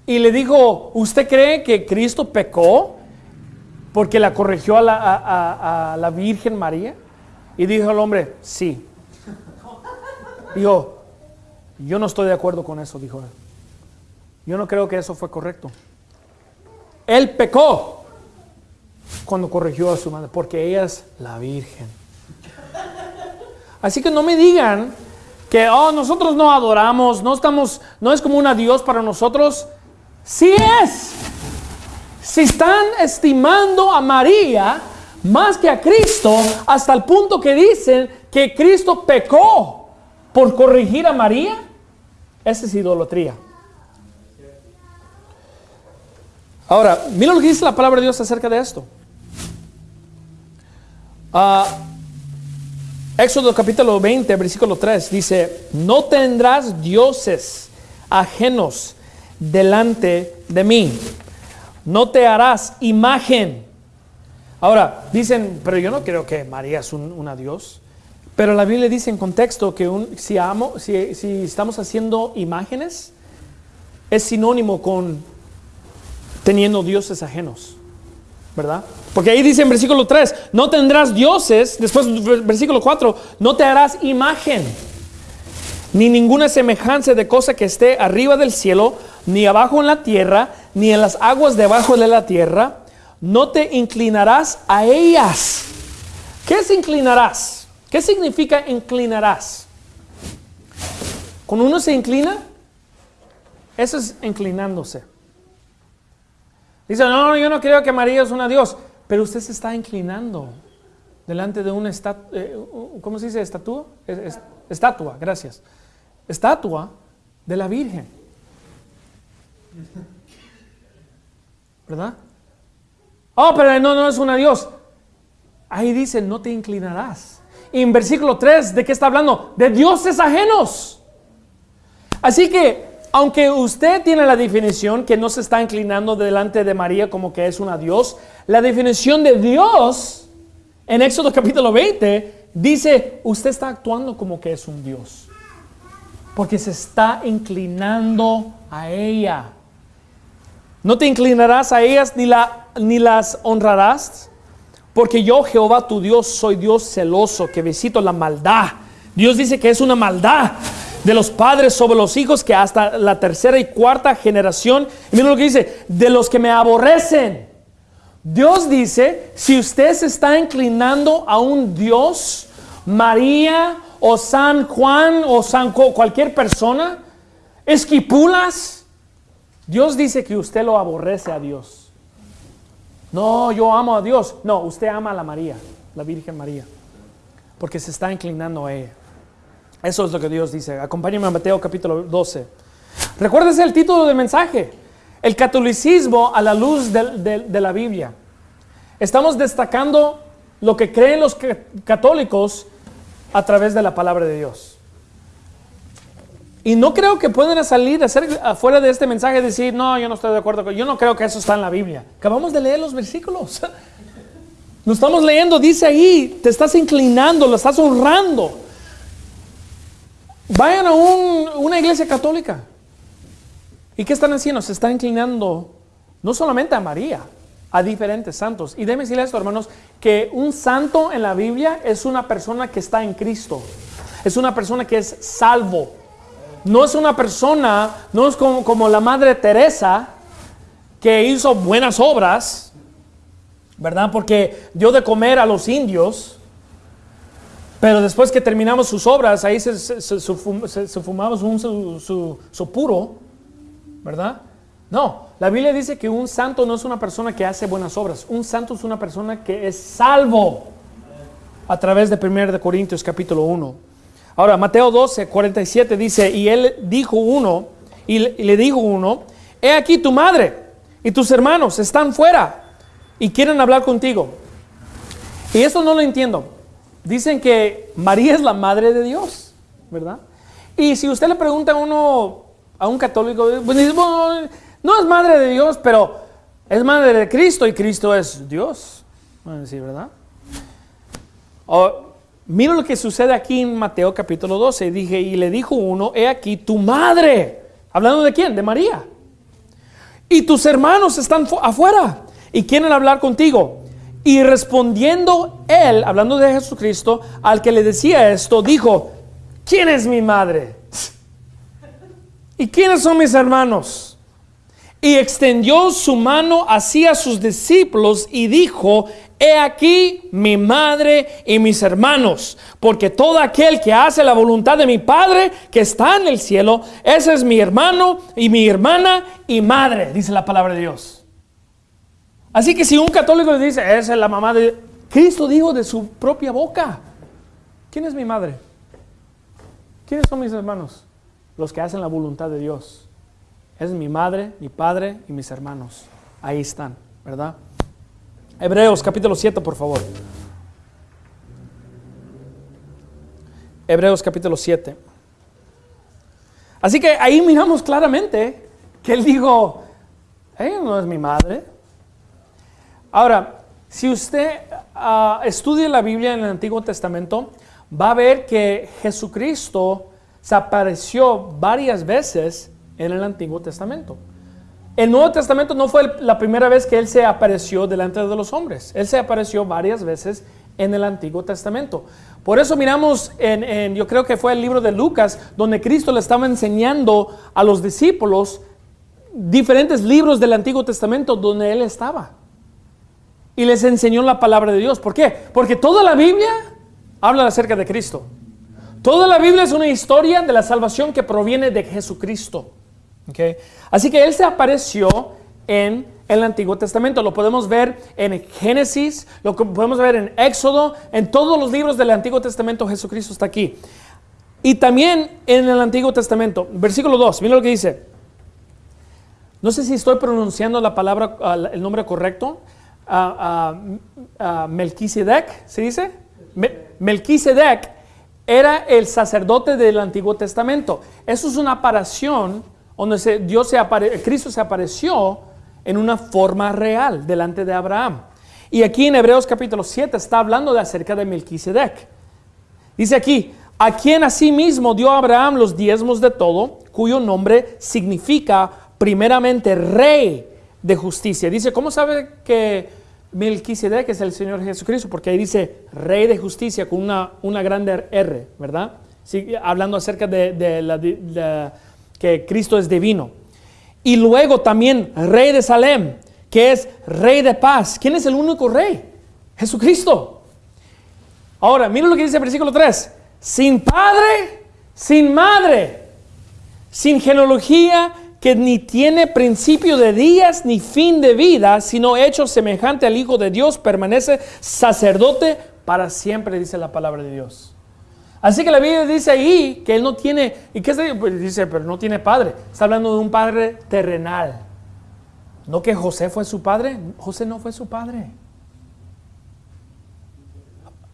Y le dijo, ¿usted cree que Cristo pecó porque la corrigió a la, Virgen María? Y dijo el hombre, sí. Dijo, yo no estoy de acuerdo con eso, dijo él. Yo no creo que eso fue correcto. Él pecó cuando corrigió a su madre, porque ella es la Virgen. Así que no me digan que oh, nosotros no adoramos, no estamos, no es como una Dios para nosotros. Sí es. Si están estimando a María más que a Cristo, hasta el punto que dicen que Cristo pecó por corregir a María, esa es idolatría. Ahora, mira lo que dice la palabra de Dios acerca de esto. Uh, Éxodo capítulo 20, versículo 3 dice, no tendrás dioses ajenos delante de mí, no te harás imagen. Ahora, dicen, pero yo no creo que María es un, una Dios. Pero la Biblia dice en contexto que si estamos haciendo imágenes, es sinónimo con teniendo dioses ajenos. Porque ahí dice en versículo 3, no tendrás dioses, después versículo 4, no te harás imagen, ni ninguna semejanza de cosa que esté arriba del cielo, ni abajo en la tierra, ni en las aguas debajo de la tierra, no te inclinarás a ellas. ¿Qué es inclinarás? ¿Qué significa inclinarás? Cuando uno se inclina, eso es inclinándose. Dice, no, yo no creo que María es una Dios, pero usted se está inclinando delante de una estatua, eh, ¿cómo se dice? ¿Estatua? estatua, gracias. Estatua de la Virgen. ¿Verdad? Oh, pero no, no es una Dios. Ahí dice, no te inclinarás. Y en versículo 3, ¿de qué está hablando? De dioses ajenos. Así que aunque usted tiene la definición que no se está inclinando delante de María como que es una Dios, la definición de Dios en Éxodo capítulo 20 dice, usted está actuando como que es un Dios. Porque se está inclinando a ella. No te inclinarás a ellas ni, la, ni las honrarás. Porque yo, Jehová tu Dios, soy Dios celoso que visito la maldad. Dios dice que es una maldad de los padres sobre los hijos, que hasta la tercera y cuarta generación, y mira lo que dice, de los que me aborrecen. Dios dice, si usted se está inclinando a un Dios, María o San Juan o San cualquier persona, esquipulas, Dios dice que usted lo aborrece a Dios. No, yo amo a Dios. No, usted ama a la María, la Virgen María, porque se está inclinando a ella. Eso es lo que Dios dice. Acompáñame a Mateo capítulo 12. Recuérdese el título del mensaje. El catolicismo a la luz de, la Biblia. Estamos destacando lo que creen los católicos a través de la palabra de Dios. Y no creo que puedan salir hacer afuera de este mensaje y decir, no, yo no estoy de acuerdo yo no creo que eso está en la Biblia. Acabamos de leer los versículos. Lo estamos leyendo, dice ahí, te estás inclinando, lo estás honrando. Vayan a una iglesia católica. ¿Y qué están haciendo? Se están inclinando no solamente a María, a diferentes santos. Y déjenme decirles esto, hermanos, que un santo en la Biblia es una persona que está en Cristo. Es una persona que es salvo. No es una persona, no es como, como la Madre Teresa, que hizo buenas obras, ¿verdad? Porque dio de comer a los indios. Pero después que terminamos sus obras, ahí se, fumamos un, su, su puro, ¿verdad? No, la Biblia dice que un santo no es una persona que hace buenas obras. Un santo es una persona que es salvo a través de 1 Corintios capítulo 1. Ahora, Mateo 12, 47 dice, y él dijo uno, y le dijo uno, he aquí tu madre y tus hermanos están fuera y quieren hablar contigo. Y eso no lo entiendo. Dicen que María es la madre de Dios, ¿verdad? Y si usted le pregunta a uno, a un católico, pues dice, no es madre de Dios, pero es madre de Cristo y Cristo es Dios. ¿verdad? mira lo que sucede aquí en Mateo capítulo 12. Dije, y le dijo uno, he aquí tu madre. ¿Hablando de quién? De María. Y tus hermanos están afuera y quieren hablar contigo. Y respondiendo él, hablando de Jesucristo, al que le decía esto, dijo, ¿quién es mi madre? ¿Y quiénes son mis hermanos? y extendió su mano hacia sus discípulos y dijo, He aquí mi madre y mis hermanos, porque todo aquel que hace la voluntad de mi Padre que está en el cielo, ese es mi hermano y mi hermana y madre, dice la palabra de Dios. Así que si un católico le dice, es la mamá de Cristo, dijo de su propia boca, ¿quién es mi madre? ¿Quiénes son mis hermanos? Los que hacen la voluntad de Dios. Es mi madre, mi padre y mis hermanos. Ahí están, ¿verdad? Hebreos capítulo 7, por favor. Hebreos capítulo 7. Así que ahí miramos claramente que él dijo, ella no es mi madre. Ahora, si usted uh, estudia la Biblia en el Antiguo Testamento, va a ver que Jesucristo se apareció varias veces en el Antiguo Testamento. El Nuevo Testamento no fue la primera vez que Él se apareció delante de los hombres. Él se apareció varias veces en el Antiguo Testamento. Por eso miramos en, yo creo que fue el libro de Lucas, donde Cristo le estaba enseñando a los discípulos diferentes libros del Antiguo Testamento donde Él estaba. Y les enseñó la palabra de Dios. ¿Por qué? Porque toda la Biblia habla acerca de Cristo. Toda la Biblia es una historia de la salvación que proviene de Jesucristo. Así que Él se apareció en el Antiguo Testamento. Lo podemos ver en Génesis, lo podemos ver en Éxodo, en todos los libros del Antiguo Testamento Jesucristo está aquí. Y también en el Antiguo Testamento, versículo 2, mira lo que dice. No sé si estoy pronunciando la palabra, el nombre correcto. Uh, Melquisedec, ¿se dice? Melquisedec era el sacerdote del Antiguo Testamento. Eso es una aparición donde Dios se Cristo se apareció en una forma real delante de Abraham. Y aquí en Hebreos capítulo 7 está hablando de acerca de Melquisedec. Dice aquí, a quien asimismo dio Abraham los diezmos de todo, cuyo nombre significa primeramente rey de justicia. Dice, ¿cómo sabe que Melquisedec es el Señor Jesucristo? Porque ahí dice rey de justicia con una, una grande R, ¿verdad? hablando acerca de, que Cristo es divino. Y luego también rey de Salem, que es rey de paz. ¿Quién es el único rey? Jesucristo. Ahora, mira lo que dice el versículo 3. Sin padre, sin madre, sin genealogía que ni tiene principio de días ni fin de vida, sino hecho semejante al Hijo de Dios, permanece sacerdote para siempre, dice la palabra de Dios. Así que la Biblia dice ahí que él no tiene, ¿y qué pues dice? Pero no tiene padre. Está hablando de un padre terrenal. No que José fue su padre. José no fue su padre.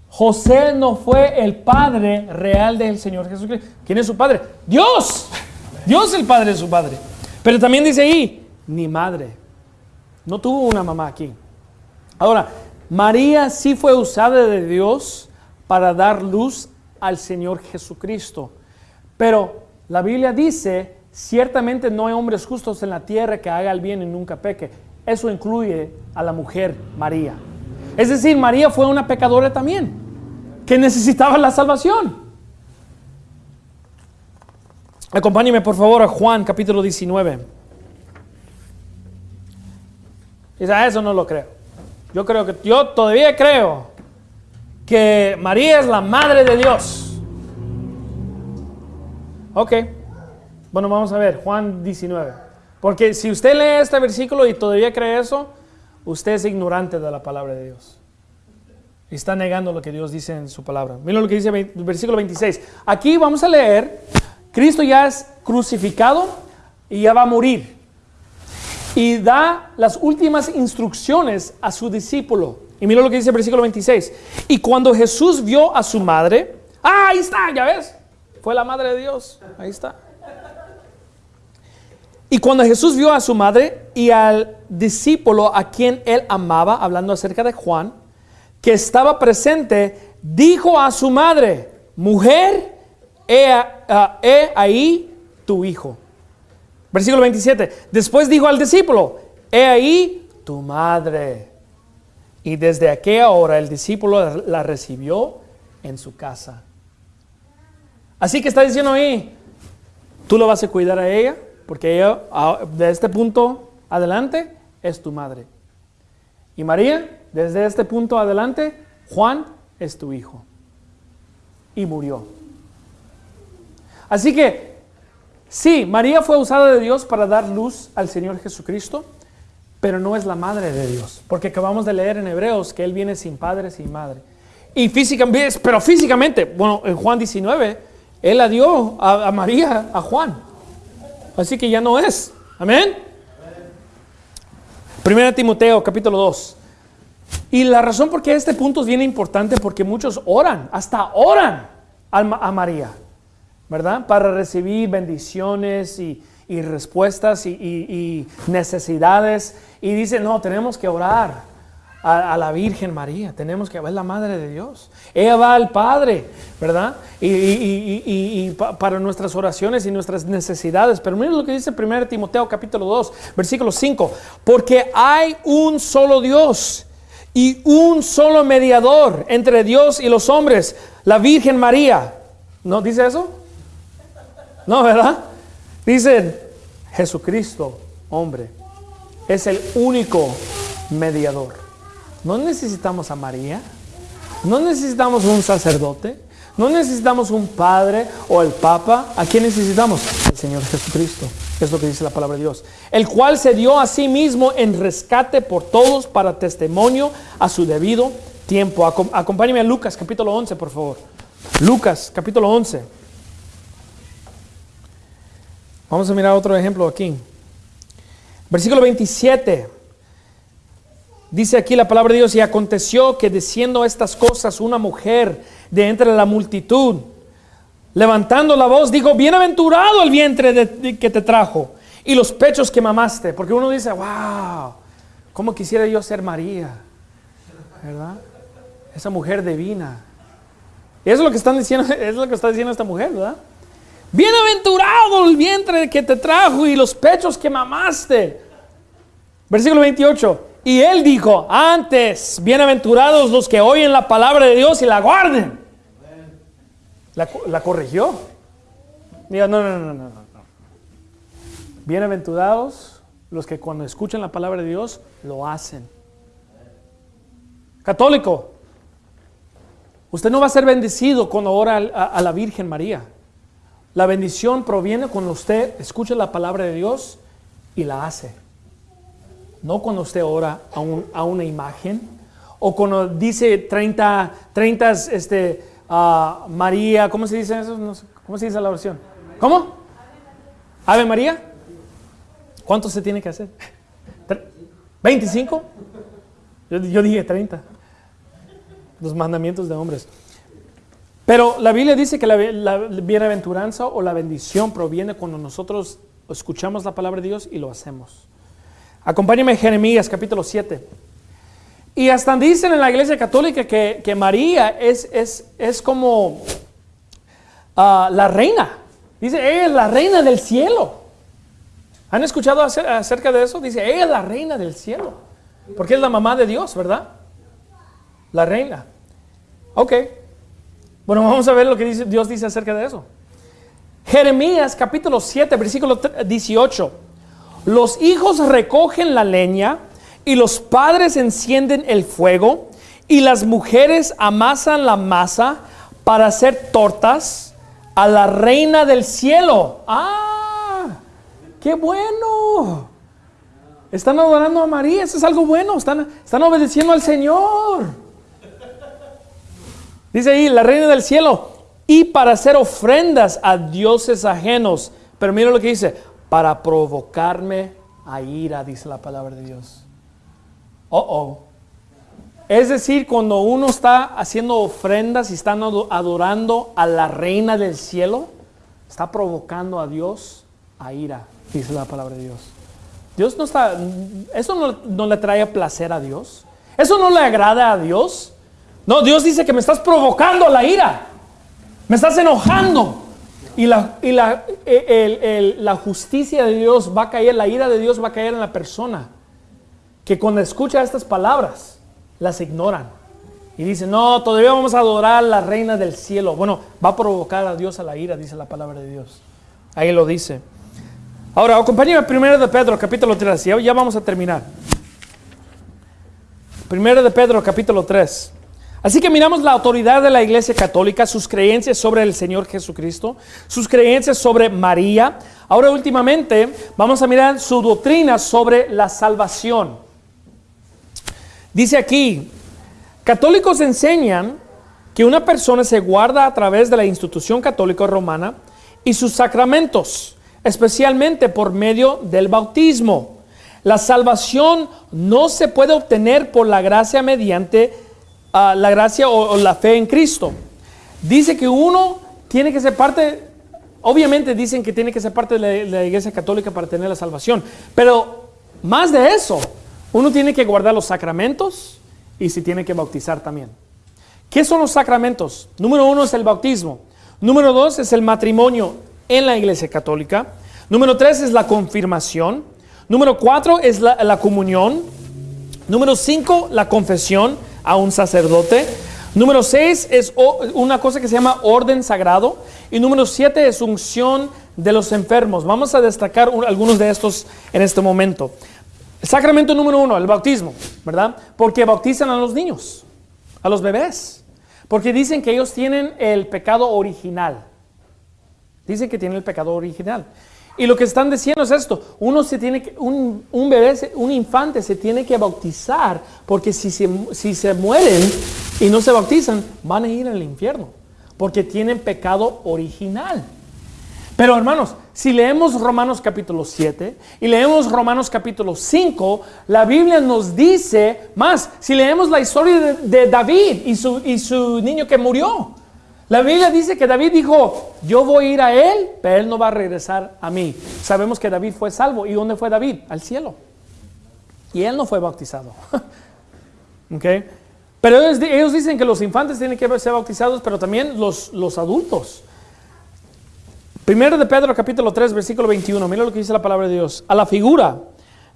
José no fue el padre real del Señor Jesucristo. ¿Quién es su padre? Dios. Dios es el padre de su padre. Pero también dice ahí, ni madre. No tuvo una mamá aquí. Ahora, María sí fue usada de Dios para dar luz al Señor Jesucristo. Pero la Biblia dice, ciertamente no hay hombres justos en la tierra que haga el bien y nunca peque. Eso incluye a la mujer María. Es decir, María fue una pecadora también, que necesitaba la salvación. Acompáñeme por favor a Juan capítulo 19. Dice, a eso no lo creo. Yo creo que, yo todavía creo que María es la madre de Dios. Ok. Bueno, vamos a ver, Juan 19. Porque si usted lee este versículo y todavía cree eso, usted es ignorante de la palabra de Dios. Está negando lo que Dios dice en su palabra. Mira lo que dice el versículo 26. Aquí vamos a leer, Cristo ya es crucificado y ya va a morir. Y da las últimas instrucciones a su discípulo. Y mira lo que dice el versículo 26. Y cuando Jesús vio a su madre, ah, ahí está, ya ves, fue la madre de Dios, ahí está. Y cuando Jesús vio a su madre y al discípulo a quien él amaba, hablando acerca de Juan, que estaba presente, dijo a su madre, mujer, he, ah, he ahí tu hijo. Versículo 27. Después dijo al discípulo, he ahí tu madre. Y desde aquella hora el discípulo la recibió en su casa. Así que está diciendo ahí, tú lo vas a cuidar a ella, porque ella de este punto adelante es tu madre. Y María, desde este punto adelante, Juan es tu hijo. Y murió. Así que, sí, María fue usada de Dios para dar luz al Señor Jesucristo, pero no es la madre de Dios, porque acabamos de leer en Hebreos que Él viene sin padre, sin madre. Y físicamente, pero físicamente, bueno, en Juan 19, Él la dio a, María, a Juan. Así que ya no es. Amén. Primera Timoteo, capítulo 2. Y la razón por qué este punto es bien importante, porque muchos oran, hasta oran a, María, ¿verdad? Para recibir bendiciones y, respuestas y, necesidades. Y dicen, no, tenemos que orar a, la Virgen María, tenemos que ver la Madre de Dios. Ella va al Padre, ¿verdad? Y, para nuestras oraciones y nuestras necesidades. Pero miren lo que dice 1 Timoteo capítulo 2, versículo 5. Porque hay un solo Dios y un solo mediador entre Dios y los hombres, la Virgen María. ¿No dice eso? No, ¿verdad? Dice Jesucristo, hombre, es el único mediador. No necesitamos a María, no necesitamos un sacerdote, no necesitamos un padre o el papa. ¿A quién necesitamos? El Señor Jesucristo. Es lo que dice la palabra de Dios. El cual se dio a sí mismo en rescate por todos para testimonio a su debido tiempo. Acompáñeme a Lucas capítulo 11, por favor. Lucas capítulo 11. Vamos a mirar otro ejemplo aquí. Versículo 27. Dice aquí la palabra de Dios, y aconteció que diciendo estas cosas una mujer de entre la multitud, levantando la voz, dijo, bienaventurado el vientre que te trajo y los pechos que mamaste. Porque uno dice, wow, ¿cómo quisiera yo ser María? ¿Verdad? Esa mujer divina. Y eso es lo que están diciendo, es lo que está diciendo esta mujer, ¿verdad? Bienaventurado el vientre que te trajo y los pechos que mamaste. Versículo 28. Y él dijo, antes, bienaventurados los que oyen la palabra de Dios y la guarden. La, corrigió. Diga, no, no, no, no, no. Bienaventurados los que cuando escuchan la palabra de Dios lo hacen. Católico, usted no va a ser bendecido cuando ora a la Virgen María. La bendición proviene cuando usted escucha la palabra de Dios y la hace. No cuando usted ora a, una imagen o cuando dice 30, 30 este, uh, María, ¿cómo se dice eso? ¿Cómo se dice la oración? ¿Cómo? Ave María. ¿Cuánto se tiene que hacer? ¿25? Yo, yo dije 30. los mandamientos de hombres. Pero la Biblia dice que la, bienaventuranza o la bendición proviene cuando nosotros escuchamos la palabra de Dios y lo hacemos. Acompáñame a Jeremías capítulo 7. Y hasta dicen en la iglesia católica que, que María es, es, es como ah, la reina. Dice, ella es la reina del cielo. ¿Han escuchado acerca de eso? Dice, ella es la reina del cielo. Porque es la mamá de Dios, ¿verdad? La reina. Ok. Bueno, vamos a ver lo que dice, Dios dice acerca de eso. Jeremías capítulo 7, versículo 18. Los hijos recogen la leña y los padres encienden el fuego y las mujeres amasan la masa para hacer tortas a la reina del cielo. ¡Ah! ¡Qué bueno! Están adorando a María, eso es algo bueno, están, están obedeciendo al Señor. Dice ahí, la reina del cielo, y para hacer ofrendas a dioses ajenos. Pero mira lo que dice, para provocarme a ira, dice la palabra de Dios. Oh, oh. Es decir, cuando uno está haciendo ofrendas y está adorando a la reina del cielo, está provocando a Dios a ira, dice la palabra de Dios. Dios no está, eso no, no le trae placer a Dios. Eso no le agrada a Dios. No, Dios dice que me estás provocando a la ira. Me estás enojando. Y, la, y la, e, la justicia de Dios va a caer, la ira de Dios va a caer en la persona que cuando escucha estas palabras las ignoran. Y dicen, no, todavía vamos a adorar a la reina del cielo. Bueno, va a provocar a Dios a la ira, dice la palabra de Dios. Ahí lo dice. Ahora, acompáñame primero de Pedro, capítulo 3. Ya, ya vamos a terminar. Primero de Pedro, capítulo 3. Así que miramos la autoridad de la Iglesia Católica, sus creencias sobre el Señor Jesucristo, sus creencias sobre María. Ahora últimamente vamos a mirar su doctrina sobre la salvación. Dice aquí, católicos enseñan que una persona se guarda a través de la institución católica romana y sus sacramentos, especialmente por medio del bautismo. La salvación no se puede obtener por la gracia mediante la gracia o, la fe en Cristo. Dice que uno tiene que ser parte, obviamente dicen que tiene que ser parte de la, iglesia católica para tener la salvación, pero más de eso, uno tiene que guardar los sacramentos y se tiene que bautizar también. ¿Qué son los sacramentos? Número uno es el bautismo. Número dos es el matrimonio en la iglesia católica. Número tres es la confirmación. Número cuatro es la, la comunión. Número cinco, la confesión a un sacerdote. Número 6 es una cosa que se llama orden sagrado. Y número 7 es unción de los enfermos. Vamos a destacar algunos de estos en este momento. sacramento número 1, el bautismo, ¿verdad? Porque bautizan a los niños, a los bebés. Porque dicen que ellos tienen el pecado original. Dicen que tienen el pecado original. Y lo que están diciendo es esto, uno se tiene que, un, un bebé, un infante se tiene que bautizar, porque si se, si se mueren y no se bautizan, van a ir al infierno, porque tienen pecado original. Pero hermanos, si leemos Romanos capítulo 7 y leemos Romanos capítulo 5, la Biblia nos dice más, si leemos la historia de, de David y su, y su niño que murió, la Biblia dice que David dijo, yo voy a ir a él, pero él no va a regresar a mí. Sabemos que David fue salvo. ¿Y dónde fue David? Al cielo. Y él no fue bautizado. okay. Pero ellos, dicen que los infantes tienen que ser bautizados, pero también los, los adultos. Primero de Pedro capítulo 3 versículo 21, mira lo que dice la palabra de Dios. A la figura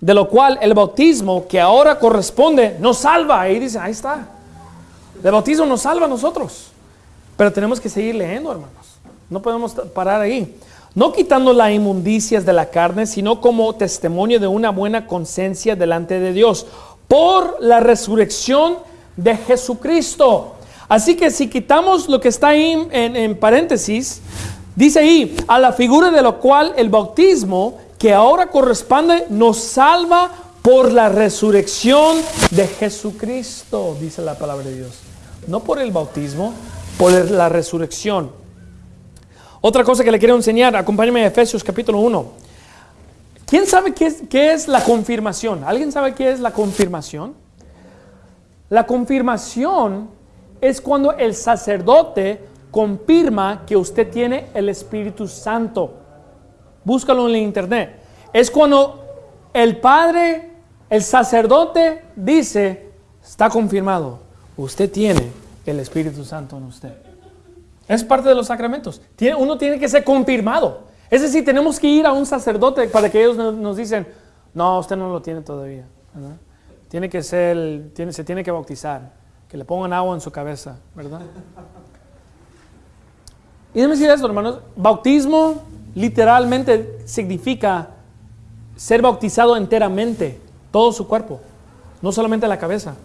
de lo cual el bautismo que ahora corresponde nos salva. Ahí dice, ahí está. El bautismo nos salva a nosotros. Pero tenemos que seguir leyendo, hermanos. No podemos parar ahí. No quitando las inmundicias de la carne, sino como testimonio de una buena conciencia delante de Dios por la resurrección de Jesucristo. Así que si quitamos lo que está ahí en, en paréntesis, dice ahí, a la figura de lo cual el bautismo que ahora corresponde nos salva por la resurrección de Jesucristo, dice la palabra de Dios. No por el bautismo, por la resurrección. Otra cosa que le quiero enseñar, acompáñame a Efesios capítulo 1. ¿Quién sabe qué es, qué es la confirmación? ¿Alguien sabe qué es la confirmación? La confirmación es cuando el sacerdote confirma que usted tiene el Espíritu Santo. Búscalo en la internet. Es cuando el Padre, el sacerdote dice, está confirmado, usted tiene el Espíritu Santo en usted. Es parte de los sacramentos. uno tiene que ser confirmado. Es decir, tenemos que ir a un sacerdote para que ellos nos, dicen, no, usted no lo tiene todavía. Tiene que ser, se tiene que bautizar, que le pongan agua en su cabeza, ¿verdad? Y déjenme decir esto, hermanos, bautismo literalmente significa ser bautizado enteramente, todo su cuerpo, no solamente la cabeza.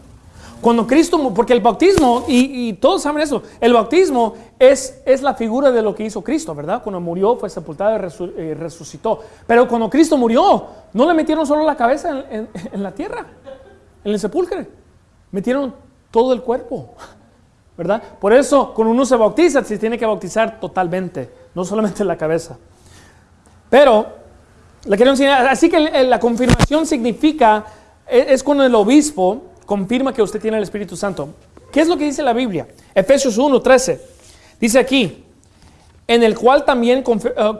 Cuando Cristo, porque el bautismo, y, todos saben eso, el bautismo es, es, la figura de lo que hizo Cristo, ¿verdad? Cuando murió, fue sepultado y eh, resucitó. Pero cuando Cristo murió, no le metieron solo la cabeza en, la tierra, en el sepulcro, metieron todo el cuerpo, ¿verdad? Por eso, cuando uno se bautiza, se tiene que bautizar totalmente, no solamente la cabeza. Pero, le quiero enseñar, así que la confirmación significa, e, es cuando el obispo, confirma que usted tiene el Espíritu Santo. ¿Qué es lo que dice la Biblia? Efesios 1, 13. Dice aquí, en el cual también eh,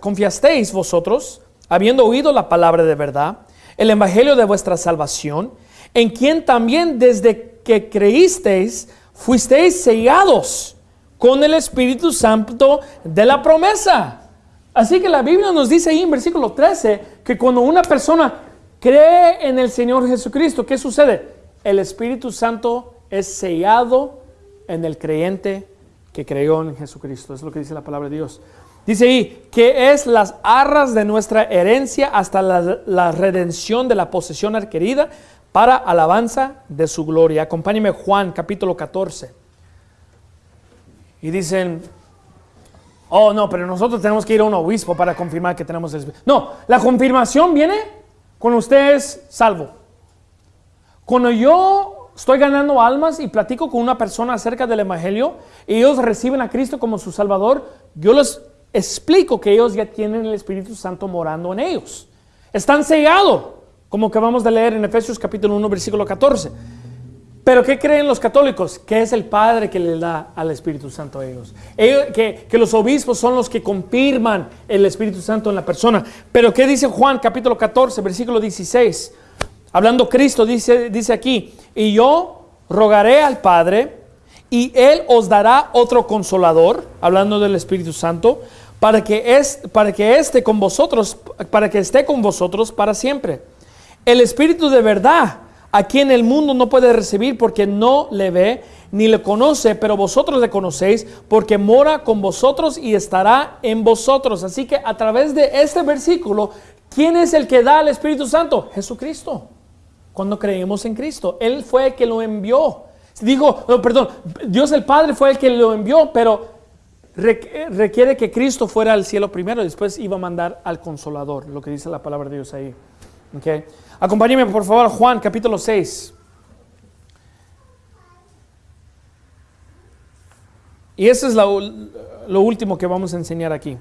confiasteis vosotros, habiendo oído la palabra de verdad, el evangelio de vuestra salvación, en quien también desde que creísteis, fuisteis sellados con el Espíritu Santo de la promesa. Así que la Biblia nos dice ahí en versículo 13 que cuando una persona cree en el Señor Jesucristo, ¿qué sucede? El Espíritu Santo es sellado en el creyente que creyó en Jesucristo. Es lo que dice la palabra de Dios. Dice ahí que es las arras de nuestra herencia hasta la, redención de la posesión adquirida para alabanza de su gloria. Acompáñeme Juan capítulo 14. Y dicen, oh no, pero nosotros tenemos que ir a un obispo para confirmar que tenemos el. No, la confirmación viene cuando usted es salvo. Cuando yo estoy ganando almas y platico con una persona acerca del Evangelio y ellos reciben a Cristo como su Salvador, yo les explico que ellos ya tienen el Espíritu Santo morando en ellos. Están sellados, como que vamos a leer en Efesios capítulo 1, versículo 14. Pero ¿qué creen los católicos? Que es el Padre que le da al Espíritu Santo a ellos. que, que, los obispos son los que confirman el Espíritu Santo en la persona. Pero ¿qué dice Juan capítulo 14, versículo 16? Hablando Cristo, dice, dice aquí, y yo rogaré al Padre y Él os dará otro consolador, hablando del Espíritu Santo, para que, es, para que esté con vosotros, para que esté con vosotros para siempre. El Espíritu de verdad a quien el mundo no puede recibir porque no le ve ni le conoce, pero vosotros le conocéis porque mora con vosotros y estará en vosotros. Así que a través de este versículo, ¿quién es el que da al Espíritu Santo? Jesucristo. Cuando creemos en Cristo, Él fue el que lo envió. Digo, perdón, Dios el Padre fue el que lo envió, pero requiere que Cristo fuera al cielo primero después iba a mandar al consolador, lo que dice la palabra de Dios ahí. Okay. Acompáñeme por favor Juan capítulo 6. Y eso es lo, último que vamos a enseñar aquí.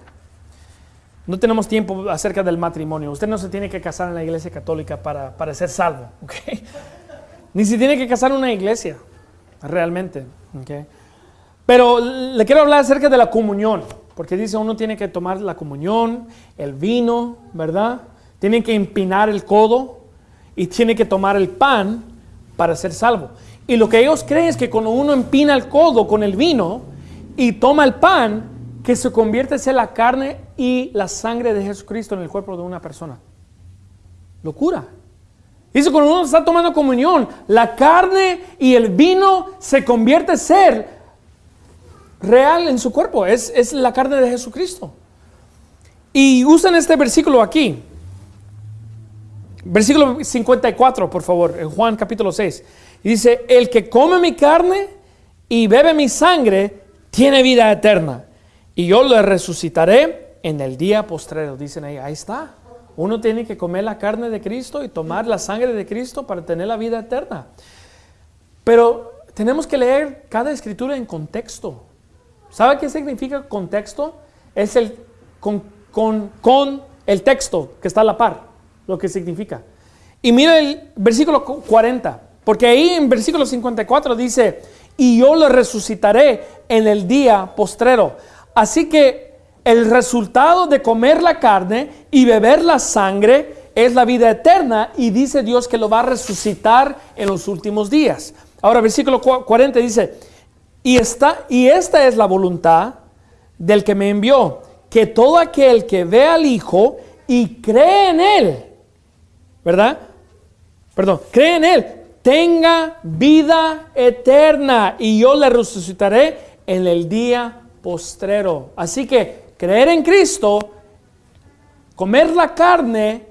No tenemos tiempo acerca del matrimonio. Usted no se tiene que casar en la iglesia católica para, para ser salvo. ¿okay? Ni se tiene que casar en una iglesia, realmente. ¿okay? Pero le quiero hablar acerca de la comunión. Porque dice uno tiene que tomar la comunión, el vino, ¿verdad? Tiene que empinar el codo y tiene que tomar el pan para ser salvo. Y lo que ellos creen es que cuando uno empina el codo con el vino y toma el pan, que se convierte en la carne y la sangre de Jesucristo en el cuerpo de una persona. Locura. Dice, cuando uno está tomando comunión, la carne y el vino se convierte en ser real en su cuerpo. Es, es la carne de Jesucristo. Y usan este versículo aquí. Versículo 54, por favor, en Juan capítulo 6. dice, el que come mi carne y bebe mi sangre, tiene vida eterna. Y yo le resucitaré en el día postrero. Dicen ahí, ahí está. Uno tiene que comer la carne de Cristo y tomar la sangre de Cristo para tener la vida eterna. Pero tenemos que leer cada escritura en contexto. ¿Sabe qué significa contexto? Es el con, con, con el texto que está a la par lo que significa. Y mira el versículo 40, porque ahí en versículo 54 dice, y yo lo resucitaré en el día postrero. Así que el resultado de comer la carne y beber la sangre es la vida eterna y dice Dios que lo va a resucitar en los últimos días. Ahora versículo 40 dice, y, esta, y esta es la voluntad del que me envió, que todo aquel que ve al Hijo y cree en Él, ¿verdad? Perdón, cree en Él, tenga vida eterna y yo le resucitaré en el día postrero. Así que creer en Cristo, comer la carne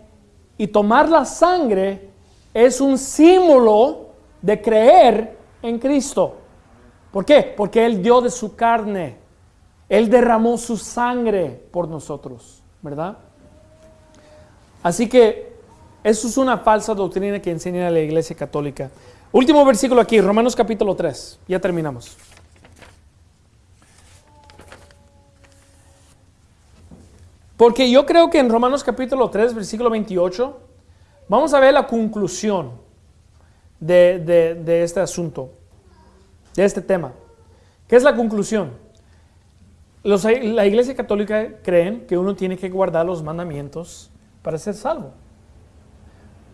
y tomar la sangre es un símbolo de creer en Cristo. ¿Por qué? Porque Él dio de su carne. Él derramó su sangre por nosotros, ¿verdad? Así que eso es una falsa doctrina que enseña la Iglesia Católica. Último versículo aquí, Romanos capítulo 3. Ya terminamos. Porque yo creo que en Romanos capítulo 3, versículo 28, vamos a ver la conclusión de, este asunto, de este tema. ¿Qué es la conclusión? la Iglesia Católica creen que uno tiene que guardar los mandamientos para ser salvo.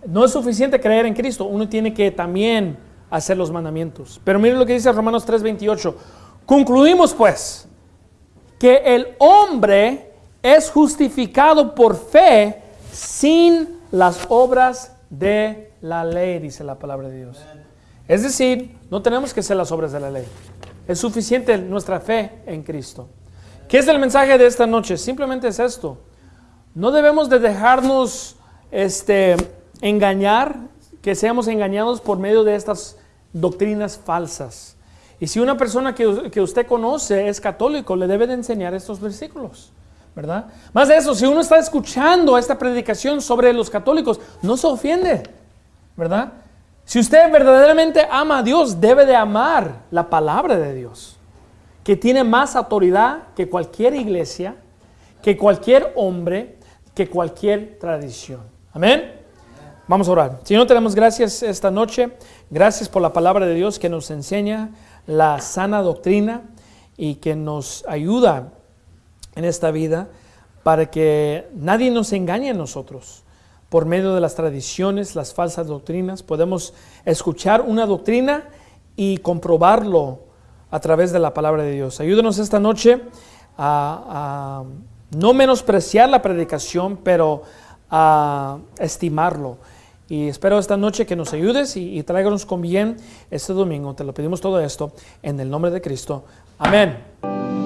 No es suficiente creer en Cristo, uno tiene que también hacer los mandamientos. Pero miren lo que dice Romanos 3:28. Concluimos pues que el hombre es justificado por fe sin las obras de la ley, dice la palabra de Dios. Es decir, no tenemos que hacer las obras de la ley. Es suficiente nuestra fe en Cristo. ¿Qué es el mensaje de esta noche? Simplemente es esto. No debemos de dejarnos este, engañar, que seamos engañados por medio de estas doctrinas falsas. Y si una persona que, que usted conoce es católico, le debe de enseñar estos versículos. ¿verdad? Más de eso, si uno está escuchando esta predicación sobre los católicos, no se ofende, ¿verdad? Si usted verdaderamente ama a Dios, debe de amar la palabra de Dios que tiene más autoridad que cualquier iglesia, que cualquier hombre, que cualquier tradición. Amén. Vamos a orar. Señor, te damos gracias esta noche. Gracias por la palabra de Dios que nos enseña la sana doctrina y que nos ayuda en esta vida para que nadie nos engañe a nosotros. Por medio de las tradiciones, las falsas doctrinas, podemos escuchar una doctrina y comprobarlo a través de la palabra de Dios. Ayúdanos esta noche a, no menospreciar la predicación, pero a estimarlo. Y espero esta noche que nos ayudes y, y tráiganos con bien este domingo. Te lo pedimos todo esto en el nombre de Cristo. Amén.